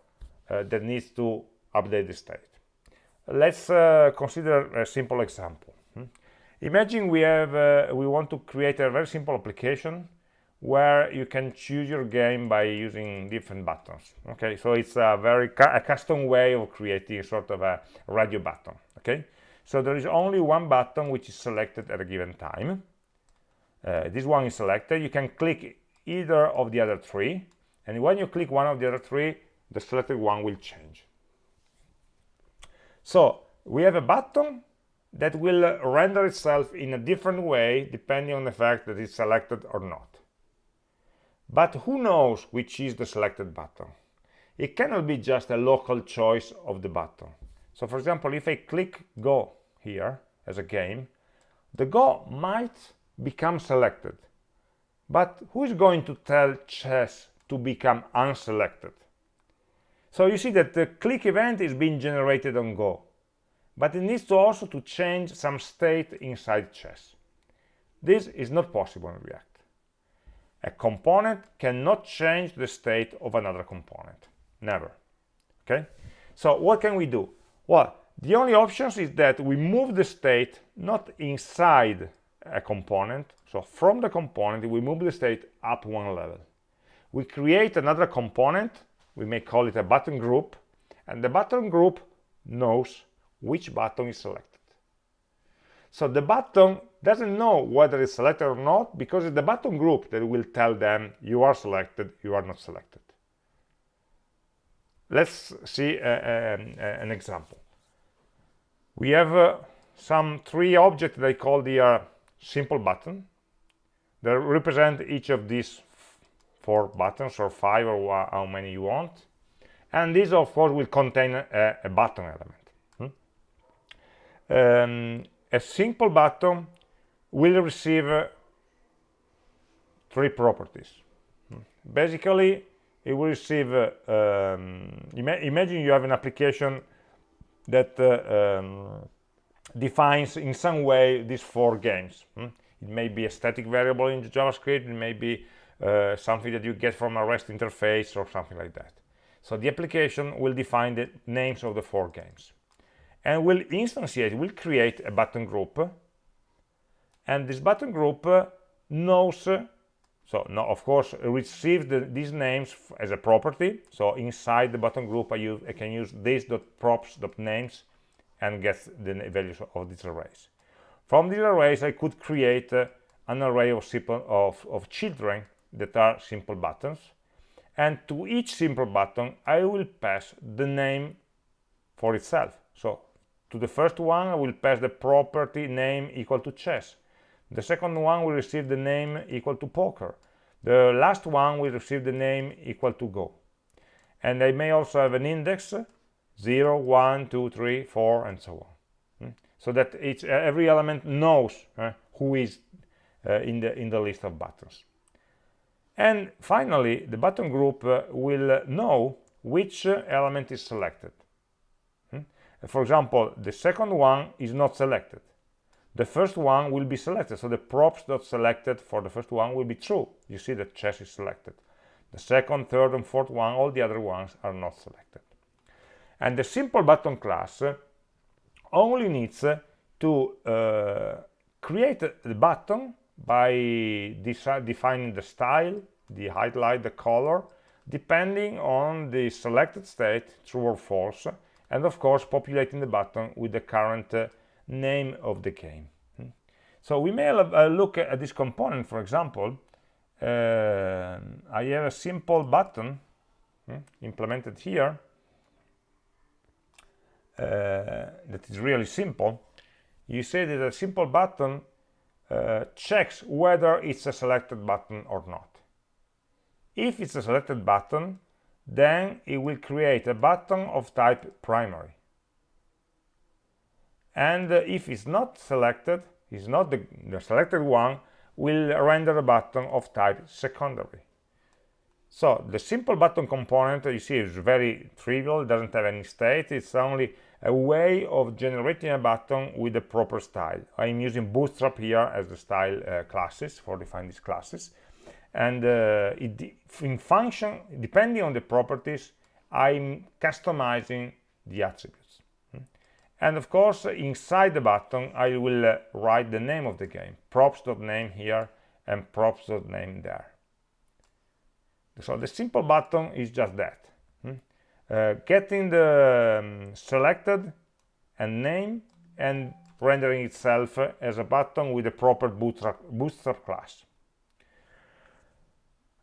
uh, that needs to update the state. Let's uh, consider a simple example. Hmm? Imagine we have uh, we want to create a very simple application where you can choose your game by using different buttons okay so it's a very cu a custom way of creating sort of a radio button okay so there is only one button which is selected at a given time. Uh, this one is selected. You can click either of the other three. And when you click one of the other three the selected one will change. So we have a button that will render itself in a different way depending on the fact that it's selected or not. But who knows which is the selected button? It cannot be just a local choice of the button so for example if i click go here as a game the go might become selected. But who is going to tell chess to become unselected? So you see that the click event is being generated on go but it needs to also to change some state inside chess. This is not possible in react. A component cannot change the state of another component. Never. Okay? So what can we do well the only options is that we move the state not inside a component so from the component we move the state up one level. We create another component we may call it a button group and the button group knows which button is selected. So the button doesn't know whether it's selected or not because it's the button group that will tell them you are selected you are not selected let's see uh, uh, an example we have uh, some three objects that I call the uh, simple button that represent each of these four buttons or five or how many you want and these of course will contain a, a button element hmm? um, a simple button will receive uh, three properties hmm? basically it will receive uh, um, ima imagine you have an application that uh, um, defines in some way these four games. Hmm? It may be a static variable in JavaScript, it may be uh, something that you get from a REST interface or something like that. So the application will define the names of the four games and will instantiate, will create a button group and this button group knows so now of course receive the, these names as a property. So inside the button group I, use, I can use this.props.names and get the values of these arrays. From these arrays I could create uh, an array of, simple, of, of children that are simple buttons. And to each simple button I will pass the name for itself. So to the first one I will pass the property name equal to chess the second one will receive the name equal to poker. The last one will receive the name equal to go. And they may also have an index 0, 1, 2, 3, 4, and so on. Hmm? So that each, every element knows uh, who is uh, in, the, in the list of buttons. And finally, the button group uh, will know which element is selected. Hmm? For example, the second one is not selected the first one will be selected. So the props.selected for the first one will be true. You see that chess is selected. The second third and fourth one all the other ones are not selected. And the simple button class only needs to uh, create the button by defining the style the highlight the color depending on the selected state true or false and of course populating the button with the current uh, name of the game. Hmm. So we may look at this component, for example, uh, I have a simple button hmm, implemented here uh, that is really simple. You say that a simple button uh, checks whether it's a selected button or not. If it's a selected button, then it will create a button of type primary and if it's not selected is not the, the selected one will render a button of type secondary. So the simple button component you see is very trivial doesn't have any state it's only a way of generating a button with the proper style. I'm using bootstrap here as the style uh, classes for defining these classes. And uh, in function depending on the properties i'm customizing the attributes and of course inside the button I will uh, write the name of the game. Props.name here and props.name there. So the simple button is just that hmm? uh, getting the um, selected and name and rendering itself as a button with a proper bootstrap, bootstrap class.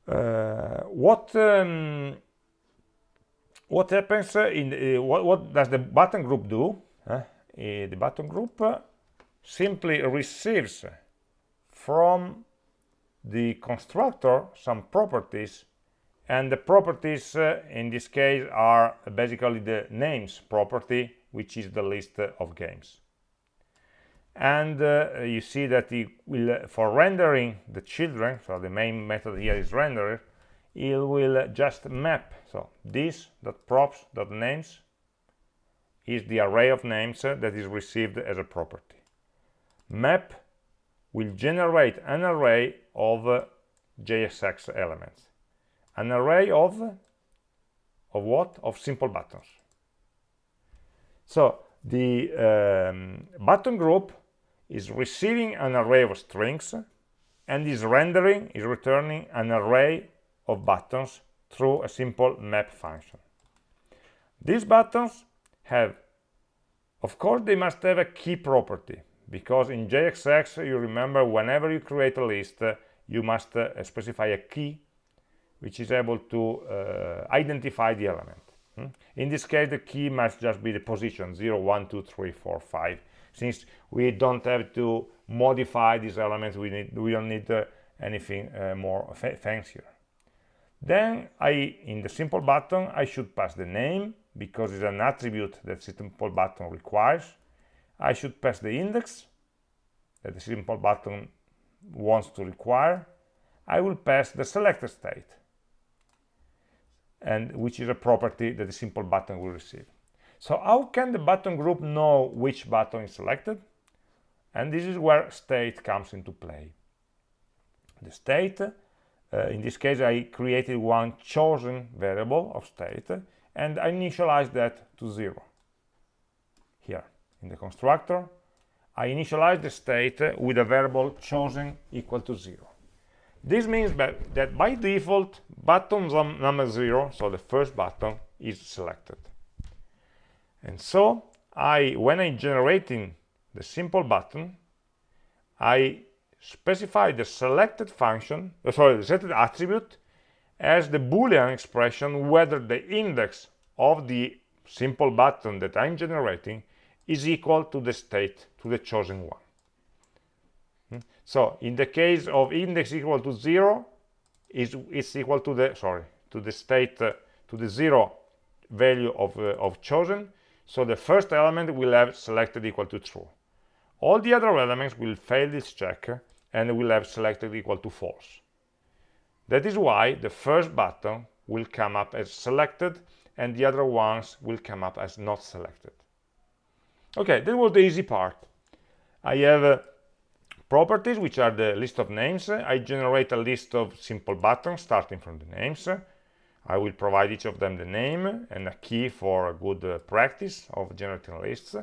Uh, what um, what happens in the, uh, what, what does the button group do? uh, the button group simply receives from the constructor some properties and the properties uh, in this case are basically the names property which is the list of games. And uh, you see that it will for rendering the children so the main method here is render it will just map so this dot props dot names is the array of names uh, that is received as a property. Map will generate an array of uh, JSX elements. An array of of what? Of simple buttons. So the um, button group is receiving an array of strings and is rendering is returning an array of buttons through a simple map function. These buttons have of course they must have a key property because in JSX you remember whenever you create a list uh, you must uh, specify a key which is able to uh, identify the element. Hmm? in this case the key must just be the position 0 1 2 3 4 5 since we don't have to modify these elements we need we don't need uh, anything uh, more fa fancier. Then i in the simple button i should pass the name because it's an attribute that simple button requires I should pass the index that the simple button wants to require. I will pass the selected state, and which is a property that the simple button will receive. So how can the button group know which button is selected? And this is where state comes into play. The state, uh, in this case, I created one chosen variable of state, and I initialize that to zero. Here in the constructor I initialize the state with a variable chosen equal to zero. This means that, by default button number zero so the first button is selected. And so I when I'm generating the simple button I specify the selected function uh, sorry the selected attribute as the boolean expression whether the index of the simple button that I'm generating is equal to the state, to the chosen one. Hmm? So in the case of index equal to zero, is it's equal to the sorry to the state uh, to the zero value of uh, of chosen. So the first element will have selected equal to true. All the other elements will fail this check and will have selected equal to false. That is why the first button will come up as selected and the other ones will come up as not selected. Okay, that was the easy part. I have uh, properties, which are the list of names. I generate a list of simple buttons starting from the names. I will provide each of them the name and a key for a good uh, practice of generating lists.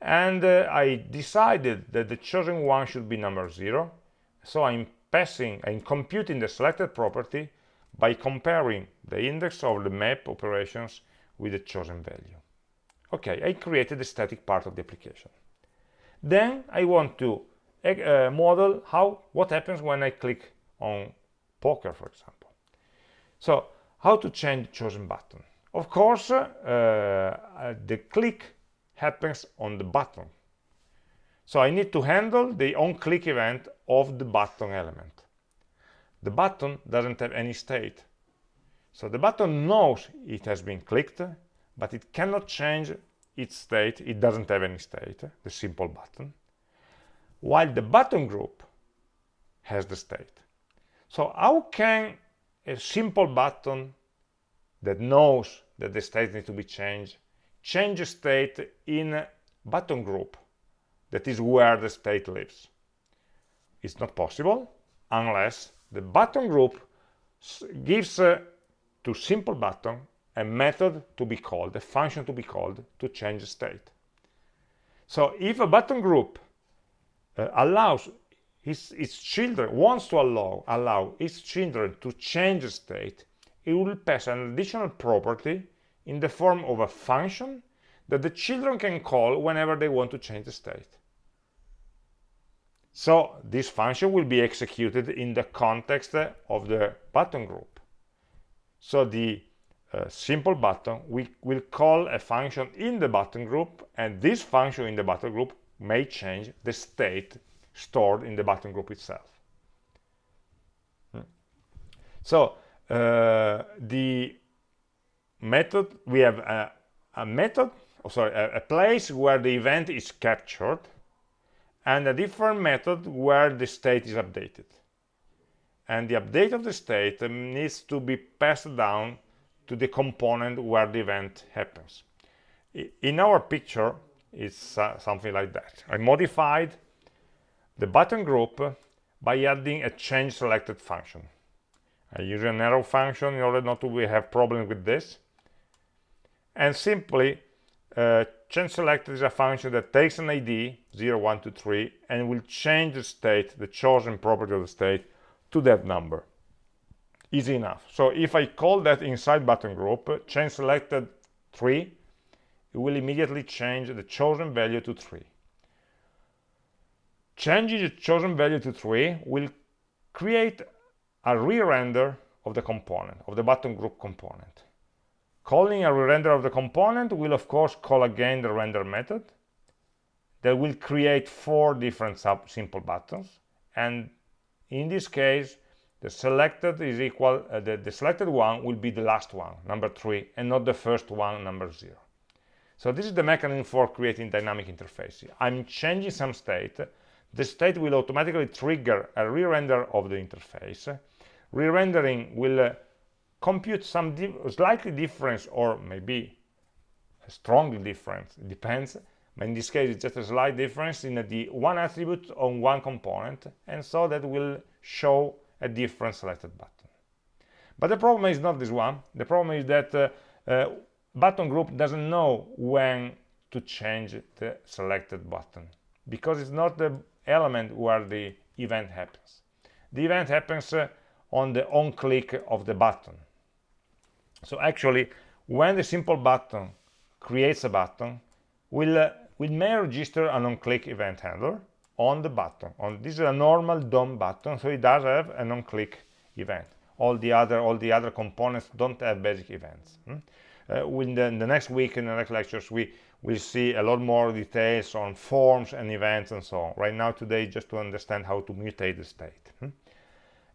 And uh, I decided that the chosen one should be number zero. So I'm passing, I'm computing the selected property by comparing the index of the map operations with the chosen value. Okay I created the static part of the application. Then I want to uh, model how what happens when I click on poker for example. So how to change the chosen button? Of course uh, uh, the click happens on the button. So I need to handle the on-click event of the button element. The button doesn't have any state. So the button knows it has been clicked but it cannot change its state. It doesn't have any state the simple button while the button group has the state. So how can a simple button that knows that the state needs to be changed change a state in a button group that is where the state lives it's not possible unless the button group gives uh, to simple button a method to be called, a function to be called to change state. So if a button group uh, allows its, its children, wants to allow, allow its children to change state, it will pass an additional property in the form of a function that the children can call whenever they want to change the state. So this function will be executed in the context of the button group. So the uh, simple button, we will call a function in the button group, and this function in the button group may change the state stored in the button group itself. So uh, the method, we have a, a method, oh, sorry, a, a place where the event is captured and a different method where the state is updated. And the update of the state needs to be passed down to the component where the event happens. In our picture, it's uh, something like that. I modified the button group by adding a change selected function. I use an arrow function in order not to have problems with this. And simply, uh, change selected is a function that takes an ID, 0, 1, 2, 3, and will change the state, the chosen property of the state, to that number. Easy enough. So if I call that inside button group, change selected 3, it will immediately change the chosen value to 3. Changing the chosen value to 3 will create a re-render of the component, of the button group component. Calling a re-render of the component will of course call again the render method that will create four different simple buttons. And in this case the selected is equal uh, the, the selected one will be the last one number three and not the first one number zero. So this is the mechanism for creating dynamic interface. I'm changing some state. The state will automatically trigger a re-render of the interface. Re-rendering will uh, compute some di slightly difference or maybe a strongly difference it depends but in this case it's just a slight difference in the one attribute on one component and so that will show a different selected button. But the problem is not this one. The problem is that uh, uh, button group doesn't know when to change the selected button because it's not the element where the event happens. The event happens uh, on the on click of the button so actually when the simple button creates a button we'll, uh, we may register an on click event handler on the button on this is a normal DOM button so it does have an on click event all the other all the other components don't have basic events hmm? uh, in, the, in the next week in the next lectures we will see a lot more details on forms and events and so on right now today just to understand how to mutate the state?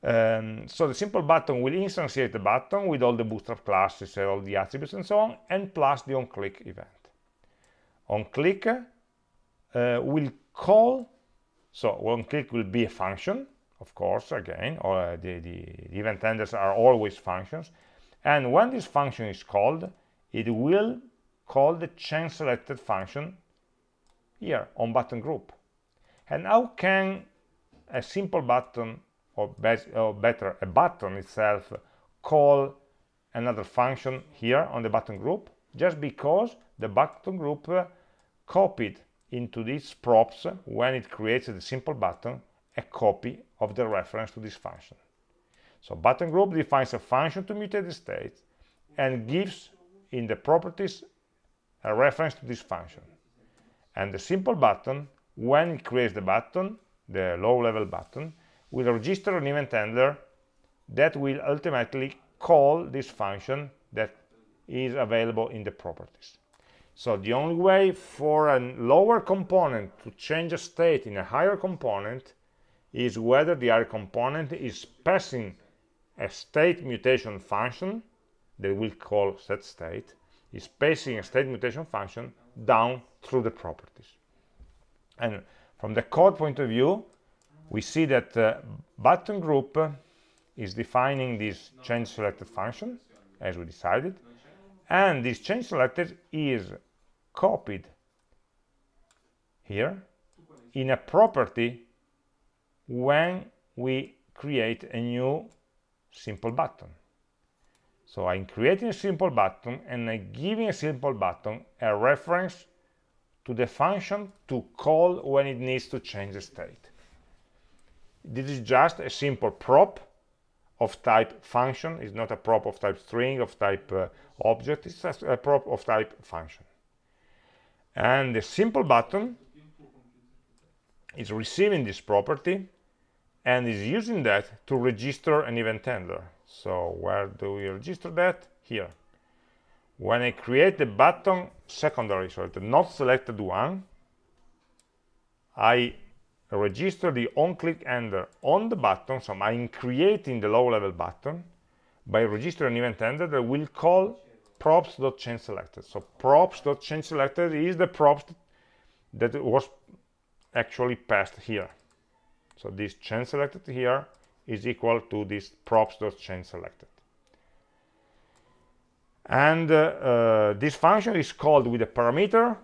Um, so the simple button will instantiate the button with all the bootstrap classes and all the attributes and so on and plus the on click event on click uh, will call so on click will be a function, of course, again, or uh, the, the, event handlers are always functions. And when this function is called, it will call the change selected function here on button group. And how can a simple button, or, or better, a button itself, call another function here on the button group? Just because the button group uh, copied into these props when it creates the simple button a copy of the reference to this function. So button group defines a function to mutate the state and gives in the properties a reference to this function. And the simple button, when it creates the button, the low-level button, will register an event handler that will ultimately call this function that is available in the properties. So the only way for a lower component to change a state in a higher component is whether the higher component is passing a state mutation function that we'll call set state is passing a state mutation function down through the properties. And from the code point of view, we see that uh, button group is defining this change selected function as we decided and this change selected is copied here in a property when we create a new simple button. So I'm creating a simple button and I'm giving a simple button a reference to the function to call when it needs to change the state this is just a simple prop of type function. It's not a prop of type string of type uh, object. It's just a prop of type function. And the simple button is receiving this property and is using that to register an event handler. So where do we register that? Here. When I create the button secondary so the not selected one I register the on-click handler on the button, so I'm creating the low-level button, by registering an event handler that will call props.changeSelected. So props.changeSelected is the props that was actually passed here. So this changeSelected here is equal to this props.changeSelected. And uh, uh, this function is called with a parameter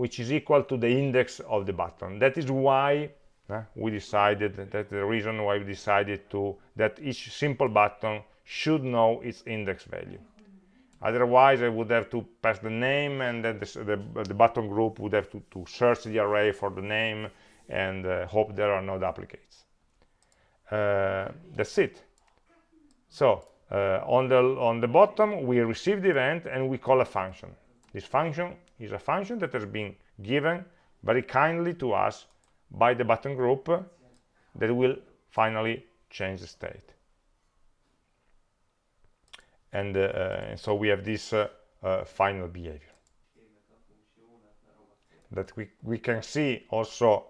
which is equal to the index of the button. That is why uh, we decided, that's the reason why we decided to, that each simple button should know its index value. Otherwise I would have to pass the name and then the, the button group would have to, to, search the array for the name and uh, hope there are no duplicates. Uh, that's it. So uh, on the on the bottom we receive the event and we call a function. This function is a function that has been given very kindly to us by the button group that will finally change the state. And uh, so we have this uh, uh, final behavior. That we, we can see also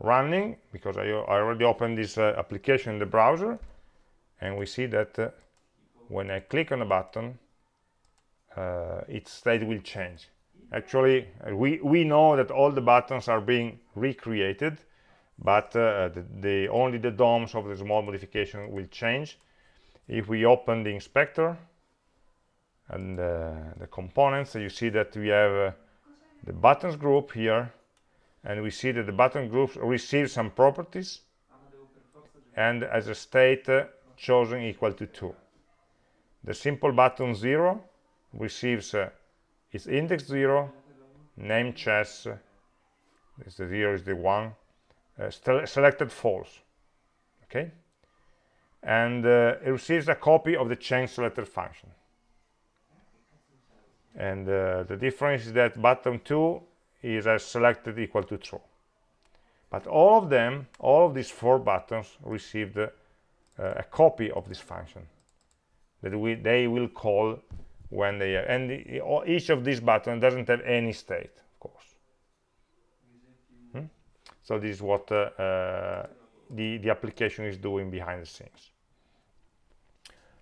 running because I, I already opened this uh, application in the browser and we see that uh, when I click on a button uh, its state will change actually we, we know that all the buttons are being recreated but the, the, only the DOMs of the small modification will change. If we open the inspector and uh, the components you see that we have uh, the buttons group here and we see that the button groups receive some properties and as a state uh, chosen equal to 2 the simple button 0 receives its index 0 name chess this the 0 is the 1 uh, selected false okay? And uh, it receives a copy of the change selected function. And uh, the difference is that button 2 is as selected equal to true. But all of them all of these four buttons received uh, a copy of this function that we, they will call when they are, and the, each of these buttons doesn't have any state of course. Hmm? so this is what uh, uh, the the application is doing behind the scenes.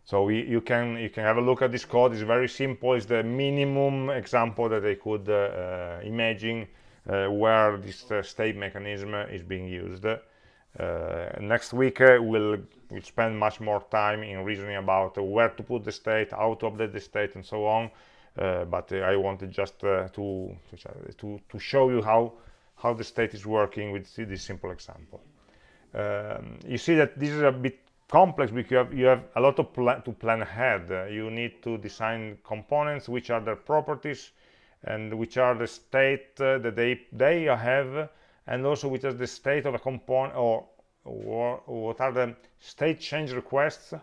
So we, you can you can have a look at this code. It's very simple. It's the minimum example that I could uh, imagine where this state mechanism is being used next week uh, we'll, we'll spend much more time in reasoning about where to put the state how to update the state and so on but I wanted just to, to to show you how how the state is working with this simple example um, you see that this is a bit complex because you have, you have a lot of pla to plan ahead. Uh, you need to design components, which are their properties, and which are the state uh, that they they have, and also which is the state of a component, or, or what are the state change requests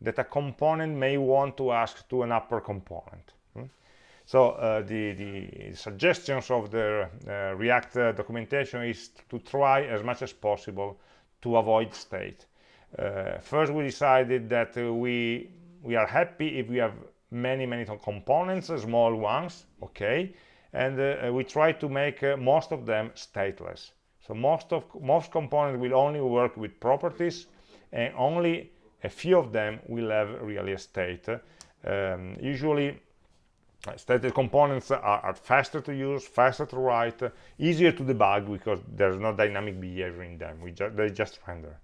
that a component may want to ask to an upper component. Hmm? So uh, the, the suggestions of the uh, React uh, documentation is to try as much as possible to avoid state uh, first we decided that uh, we we are happy if we have many many components small ones okay and uh, we try to make most of them stateless. So most of most components will only work with properties and only a few of them will have really a state um, usually stated components are, are, faster to use faster to write easier to debug because there's no dynamic behavior in them. We ju they just render.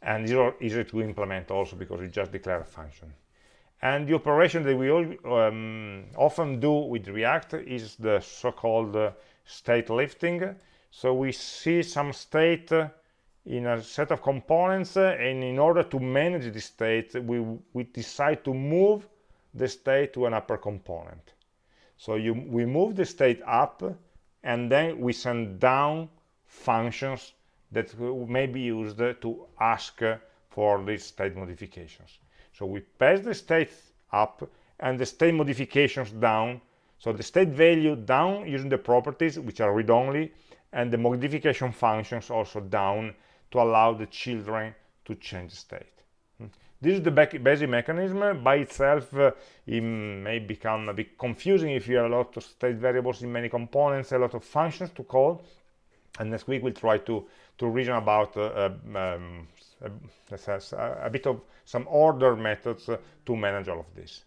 And are easy to implement also because we just declare a function and the operation that we all, um, often do with react is the so-called uh, state lifting so we see some state uh, in a set of components uh, and in order to manage the state we we decide to move the state to an upper component so you we move the state up and then we send down functions that may be used to ask for these state modifications. So we pass the state up and the state modifications down. So the state value down using the properties, which are read-only, and the modification functions also down to allow the children to change the state. Hmm. This is the basic mechanism. By itself, uh, it may become a bit confusing if you have a lot of state variables in many components, a lot of functions to call, and next week we'll try to to reason about uh, um, a, a, bit of some order methods uh, to manage all of this.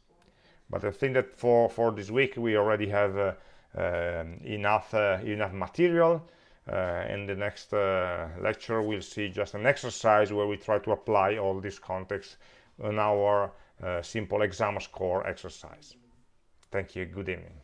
But I think that for for this week we already have uh, um, enough uh, enough material. Uh, in the next uh, lecture we'll see just an exercise where we try to apply all this context on our simple exam score exercise. Thank you. Good evening